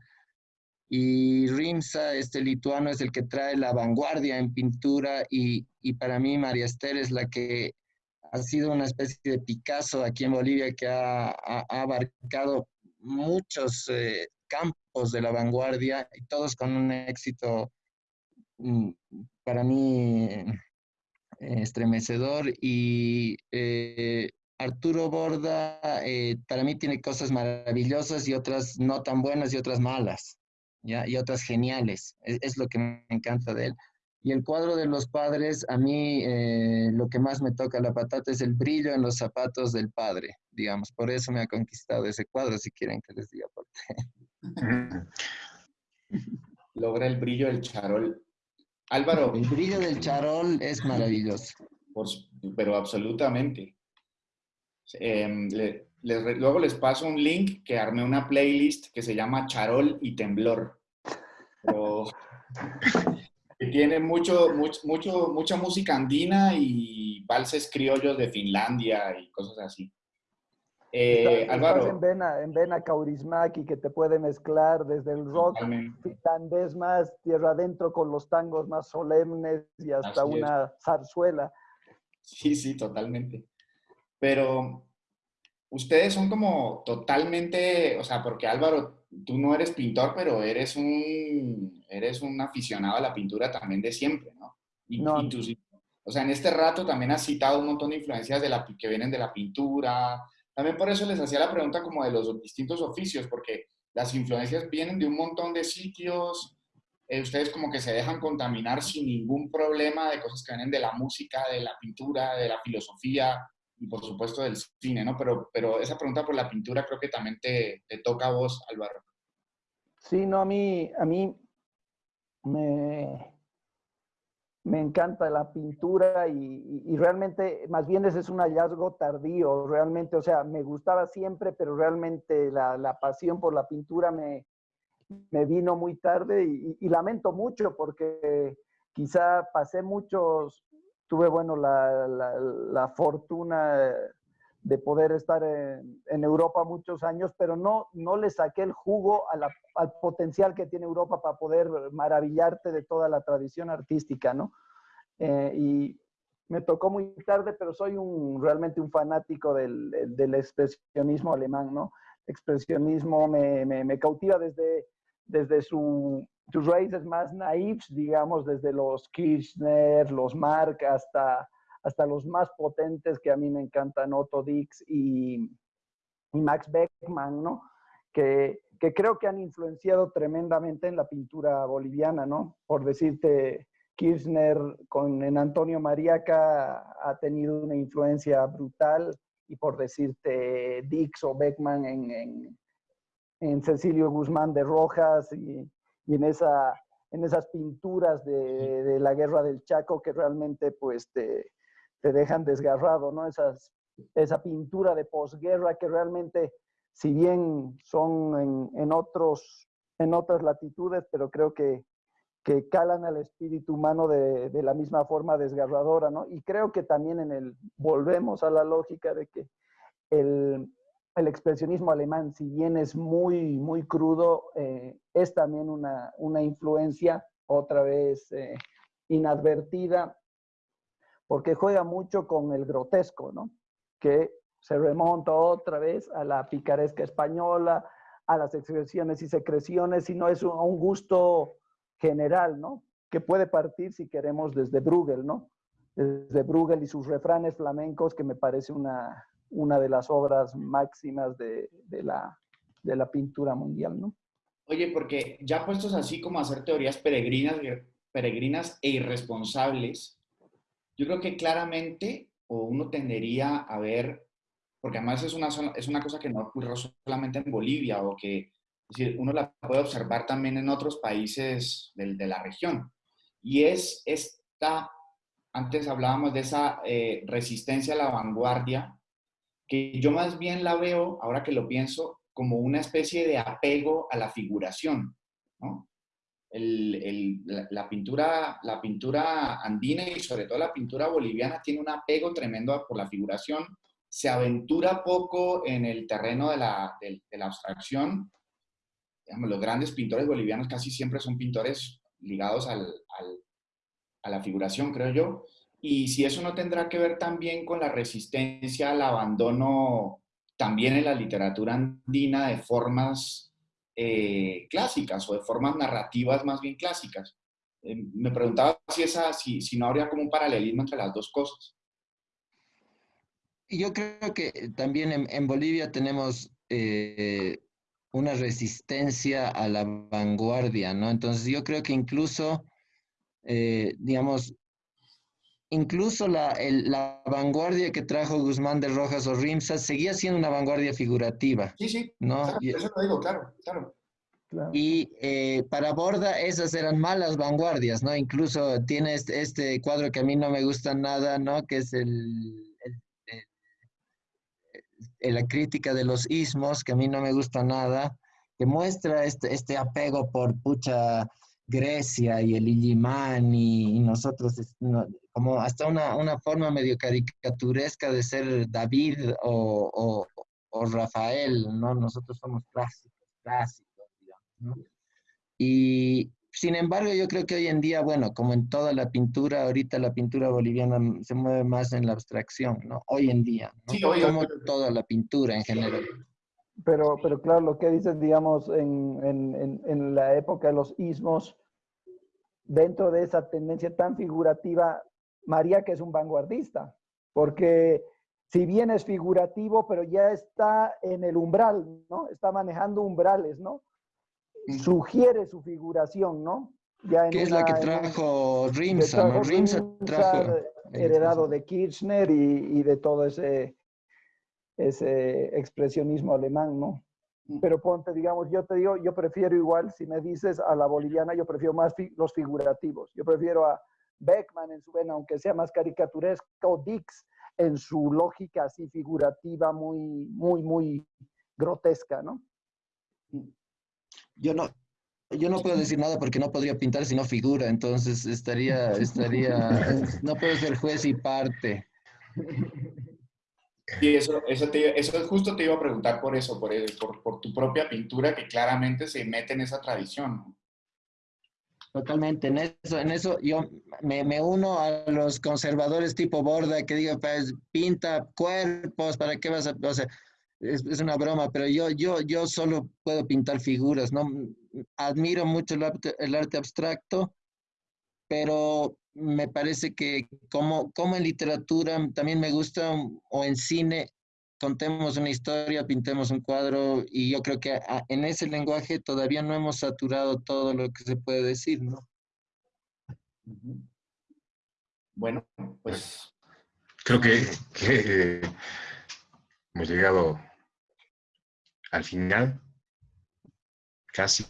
Y RIMSA, este lituano, es el que trae la vanguardia en pintura y, y para mí María Esther es la que ha sido una especie de Picasso aquí en Bolivia que ha, abarcado muchos eh, campos de la vanguardia y todos con un éxito mm, para mí eh, estremecedor y eh, Arturo Borda para mí tiene cosas maravillosas y otras no tan buenas y otras malas, ¿ya? y otras geniales. es, lo que me encanta de él. Y el cuadro de los padres, a mí eh, lo que más me toca la patata es el brillo en los zapatos del padre, digamos. Por eso me ha conquistado ese cuadro, si quieren que les diga por qué. Logra el brillo del charol. Álvaro. El brillo del charol es maravilloso. pero absolutamente. Em, luego les paso un link que armé una playlist que se llama Charol y Temblor. Pero que tiene mucho, mucho, mucha música andina y valses criollos de Finlandia y cosas así. Eh, Álvaro. en vena, en vena Kaurismaki, que te puede mezclar desde el rock finlandés más tierra adentro con los tangos más solemnes y hasta una zarzuela. Sí, sí, totalmente. Pero ustedes son como totalmente, o sea, porque Álvaro, tú no eres pintor, pero eres un eres un aficionado a la pintura también de siempre, ¿no? Y, o sea, en este rato también has citado un montón de influencias de la, que vienen de la pintura. También por eso les hacía la pregunta como de los distintos oficios, porque las influencias vienen de un montón de sitios. Eh, ustedes como que se dejan contaminar sin ningún problema de cosas que vienen de la música, de la pintura, de la filosofía y por supuesto del cine, ¿no? Pero, pero esa pregunta por la pintura creo que también te, te toca a vos, Álvaro. Sí, no, a mí, a mí me, me encanta la pintura y, realmente, más bien ese es un hallazgo tardío, realmente, o sea, me gustaba siempre, pero realmente la, pasión por la pintura me, vino muy tarde y, lamento mucho porque quizá pasé muchos, tuve, bueno, la, la fortuna de poder estar en, Europa muchos años, pero no, no le saqué el jugo al potencial que tiene Europa para poder maravillarte de toda la tradición artística, ¿no? Eh, y me tocó muy tarde, pero soy realmente un fanático del, del expresionismo alemán, ¿no? expresionismo me, cautiva desde, desde su, sus raíces más naifs, digamos, desde los Kirchner, los Mark, hasta hasta los más potentes que a mí me encantan, Otto Dix y, Max Beckman, ¿no? Que, que, creo que han influenciado tremendamente en la pintura boliviana, ¿no? Por decirte, Kirchner con en Antonio Mariaca ha tenido una influencia brutal y por decirte Dix o Beckman en, en, Cecilio Guzmán de Rojas y, y en esa en esas pinturas de, la guerra del Chaco que realmente pues te, te dejan desgarrado, ¿no? Esas, esa pintura de posguerra que realmente, si bien son en, en, otros, en otras latitudes, pero creo que, que calan al espíritu humano de, de, la misma forma desgarradora, ¿no? Y creo que también en el, volvemos a la lógica de que el, el expresionismo alemán, si bien es muy, muy crudo, eh, es también una, una, influencia, otra vez eh, inadvertida, porque juega mucho con el grotesco, ¿no? Que se remonta otra vez a la picaresca española, a las expresiones y secreciones, y no es un, un gusto general, ¿no? Que puede partir, si queremos, desde Bruegel, ¿no? Desde Bruegel y sus refranes flamencos, que me parece una, una de las obras máximas de, la, de la pintura mundial, ¿no? Oye, porque ya puestos así como a hacer teorías peregrinas, peregrinas e irresponsables, yo creo que claramente o uno tendería a ver, porque además es una, es una cosa que no ocurre solamente en Bolivia o que uno la puede observar también en otros países de la región. Y es esta, antes hablábamos de esa eh, resistencia a la vanguardia, que yo más bien la veo, ahora que lo pienso, como una especie de apego a la figuración, ¿no? La, pintura, la pintura andina y sobre todo la pintura boliviana tiene un apego tremendo por la figuración, se aventura poco en el terreno de la, de, la abstracción. los grandes pintores bolivianos casi siempre son pintores ligados al, al, a la figuración, creo yo. Y si eso no tendrá que ver también con la resistencia al abandono también en la literatura andina de formas eh, clásicas o de formas narrativas más bien clásicas. Eh, me preguntaba si, esa, si, si no habría como un paralelismo entre las dos cosas. Yo creo que también en, Bolivia tenemos eh, una resistencia a la vanguardia, ¿no? Entonces yo creo que incluso, digamos, incluso la, la, vanguardia que trajo Guzmán de Rojas o Rimsa seguía siendo una vanguardia figurativa. Sí, sí, ¿no? eso lo digo, claro, claro. Y eh, para Borda esas eran malas vanguardias, ¿no? Incluso tiene este, este, cuadro que a mí no me gusta nada, ¿no? Que es el, la crítica de los ismos, que a mí no me gusta nada, que muestra este, este apego por pucha Grecia y el Illimán y, nosotros, como hasta una, una, forma medio caricaturesca de ser David o, o, Rafael, ¿no? Nosotros somos clásicos, clásicos, digamos, ¿no? Y sin embargo, yo creo que hoy en día, bueno, como en toda la pintura, ahorita la pintura boliviana se mueve más en la abstracción, ¿no? Hoy en día, ¿no? Sí, como toda la pintura en general. Pero, pero claro, lo que dices, digamos, en, en, en, la época de los ismos, dentro de esa tendencia tan figurativa, María que es un vanguardista, porque si bien es figurativo, pero ya está en el umbral, ¿no? Está manejando umbrales, ¿no? Sugiere su figuración, ¿no? Ya ¿Qué es la que trajo Rimsa? ¿no? Rimsa trajo... Heredado de Kirchner y, y de todo ese ese expresionismo alemán, ¿no? Pero ponte, digamos, yo te digo, yo prefiero igual, si me dices a la boliviana, yo prefiero más los figurativos. Yo prefiero a Beckman en su vena, aunque sea más caricaturesco, o Dix en su lógica así figurativa, muy, muy, muy grotesca, ¿no? Yo no, yo no puedo decir nada porque no podría pintar si no figura, entonces estaría, estaría, no puedo ser juez y parte. Y eso, eso, te, eso justo te iba a preguntar por eso, por, por, por, tu propia pintura que claramente se mete en esa tradición. Totalmente, en eso, en eso yo me, me, uno a los conservadores tipo Borda que digo, pues, pinta cuerpos, ¿para qué vas a...? O sea, es, es, una broma, pero yo, yo, yo solo puedo pintar figuras, ¿no? Admiro mucho el arte, el arte abstracto, pero me parece que como, como en literatura también me gusta, o en cine, contemos una historia, pintemos un cuadro, y yo creo que en ese lenguaje todavía no hemos saturado todo lo que se puede decir, ¿no? Bueno, pues... Creo que, que hemos llegado al final, casi.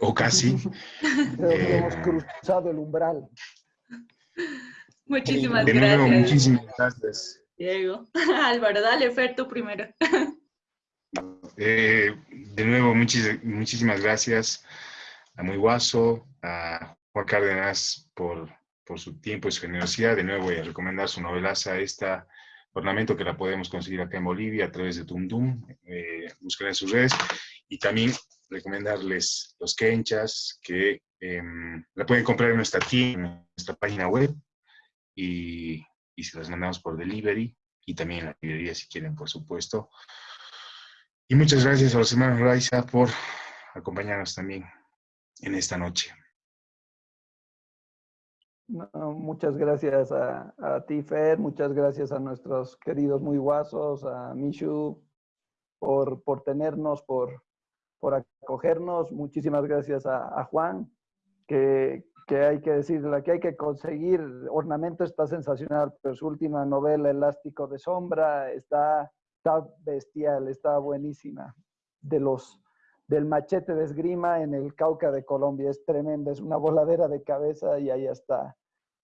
o casi. hemos eh, cruzado el umbral. Muchísimas de gracias. Nuevo, muchísimas gracias. Diego. Álvaro, dale, Fer, tú primero. Eh, de nuevo, muchísimas gracias a Muy Guaso, a Juan Cárdenas por, por su tiempo y su generosidad. De nuevo voy a recomendar su novelaza, esta ornamento que la podemos conseguir acá en Bolivia a través de Tumdum. Eh, busquen en sus redes. Y también recomendarles los kenchas que em, la pueden comprar en nuestra tienda, en nuestra página web. Y, y se las mandamos por delivery y también en la librería si quieren, por supuesto. Y muchas gracias a los hermanos Raiza por acompañarnos también en esta noche. muchas gracias a, a, ti, Fer, muchas gracias a nuestros queridos muy guasos, a Mishu, por, por tenernos, por, por acogernos. Muchísimas gracias a, Juan, que, que, hay que decir, la que hay que conseguir. Ornamento está sensacional, pero su última novela, Elástico de Sombra, está, está bestial, está buenísima. De los del machete de esgrima en el Cauca de Colombia. Es tremenda, es una voladera de cabeza y ahí está.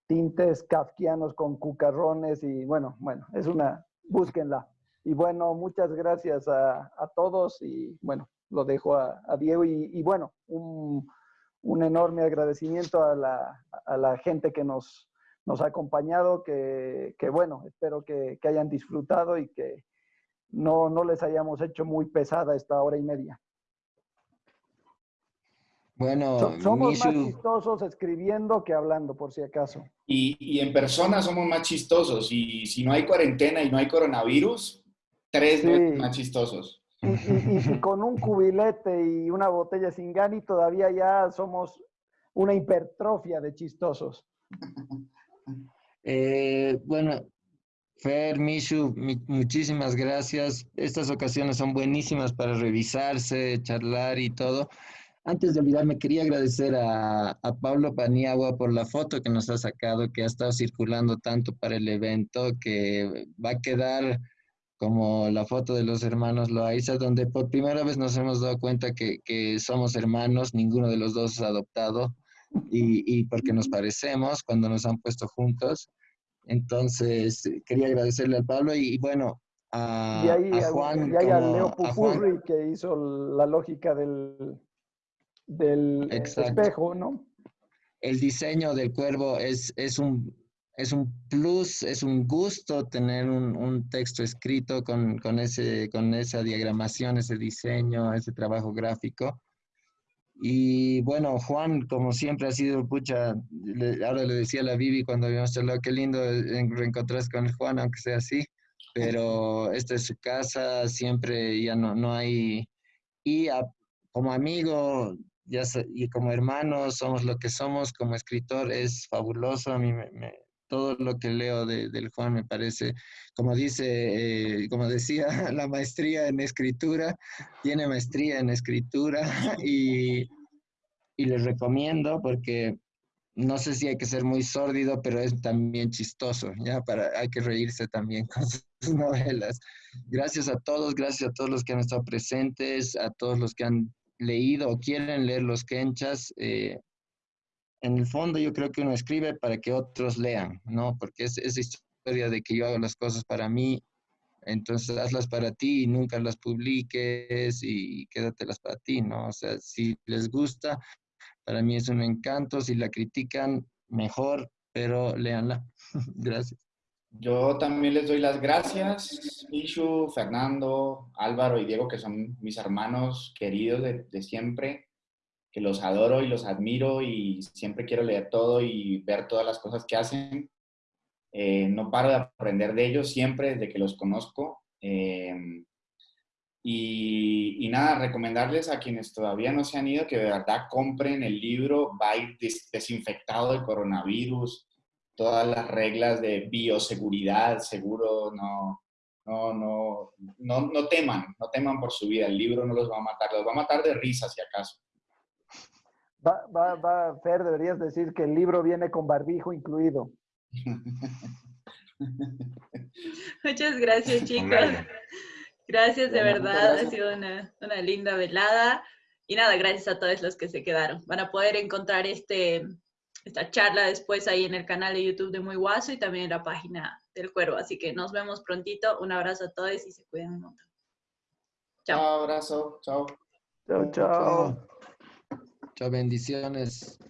Tintes kafkianos con cucarrones y bueno, bueno, es una, búsquenla. Y bueno, muchas gracias a, todos y bueno, lo dejo a, Diego y, bueno, un, enorme agradecimiento a la, gente que nos, nos ha acompañado, que, bueno, espero que, hayan disfrutado y que no, no les hayamos hecho muy pesada esta hora y media. Bueno, somos más chistosos escribiendo que hablando, por si acaso. Y, en persona somos más chistosos. Y si no hay cuarentena y no hay coronavirus, tres veces más chistosos. Y, con un cubilete y una botella sin gani, todavía ya somos una hipertrofia de chistosos. Eh, bueno, Fer, Mishu, muchísimas gracias. Estas ocasiones son buenísimas para revisarse, charlar y todo. Antes de olvidarme, quería agradecer a, Pablo Paniagua por la foto que nos ha sacado, que ha estado circulando tanto para el evento, que va a quedar como la foto de los hermanos Loaiza, donde por primera vez nos hemos dado cuenta que, somos hermanos, ninguno de los dos es adoptado, y, porque nos parecemos cuando nos han puesto juntos. Entonces, quería agradecerle al Pablo y, bueno, a, Juan. Y a Leo Pupurri, que hizo la lógica del, del espejo, ¿no? El diseño del cuervo es, es, un, es un plus, es un gusto tener un, texto escrito con, ese, con esa diagramación, ese diseño, ese trabajo gráfico. Y bueno, Juan, como siempre ha sido, pucha, ahora le decía a la Vivi cuando habíamos charlado, qué lindo reencontrarse con Juan, aunque sea así, pero esta es su casa, siempre ya no, no hay... Y como amigo, ya y como hermanos somos lo que somos, como escritor es fabuloso, a mí me, todo lo que leo de, del Juan me parece, como dice, eh, como decía, la maestría en escritura, tiene maestría en escritura y, y les recomiendo porque no sé si hay que ser muy sórdido, pero es también chistoso, ¿ya? Para, hay que reírse también con sus novelas. Gracias a todos, gracias a todos los que han estado presentes, a todos los que han leído o quieren leer los kenchas, eh, en el fondo yo creo que uno escribe para que otros lean, ¿no? Porque es esa historia de que yo hago las cosas para mí, entonces hazlas para ti y nunca las publiques y quédatelas para ti, ¿no? O sea, si les gusta, para mí es un encanto, si la critican, mejor, pero léanla. Gracias. Yo también les doy las gracias, Ishu, Fernando, Álvaro y Diego, que son mis hermanos queridos de, siempre, que los adoro y los admiro y siempre quiero leer todo y ver todas las cosas que hacen. Eh, no paro de aprender de ellos siempre desde que los conozco. Em, y, y, nada, recomendarles a quienes todavía no se han ido que de verdad compren el libro, va a ir desinfectado de coronavirus, todas las reglas de bioseguridad, seguro, no, no, no, no, no teman, no teman por su vida, el libro no los va a matar, los va a matar de risa si acaso. Va, va, va, Fer, deberías decir que el libro viene con barbijo incluido. Muchas gracias, chicos. Gracias, de verdad. Ha sido una, una linda velada. Y nada, gracias a todos los que se quedaron. Van a poder encontrar este, esta charla después ahí en el canal de YouTube de Muy Guaso y también en la página del Cuervo. Así que nos vemos prontito. Un abrazo a todos y se cuiden un montón. Chao. Chao, abrazo. Chao. Chao, chao. Chao, bendiciones.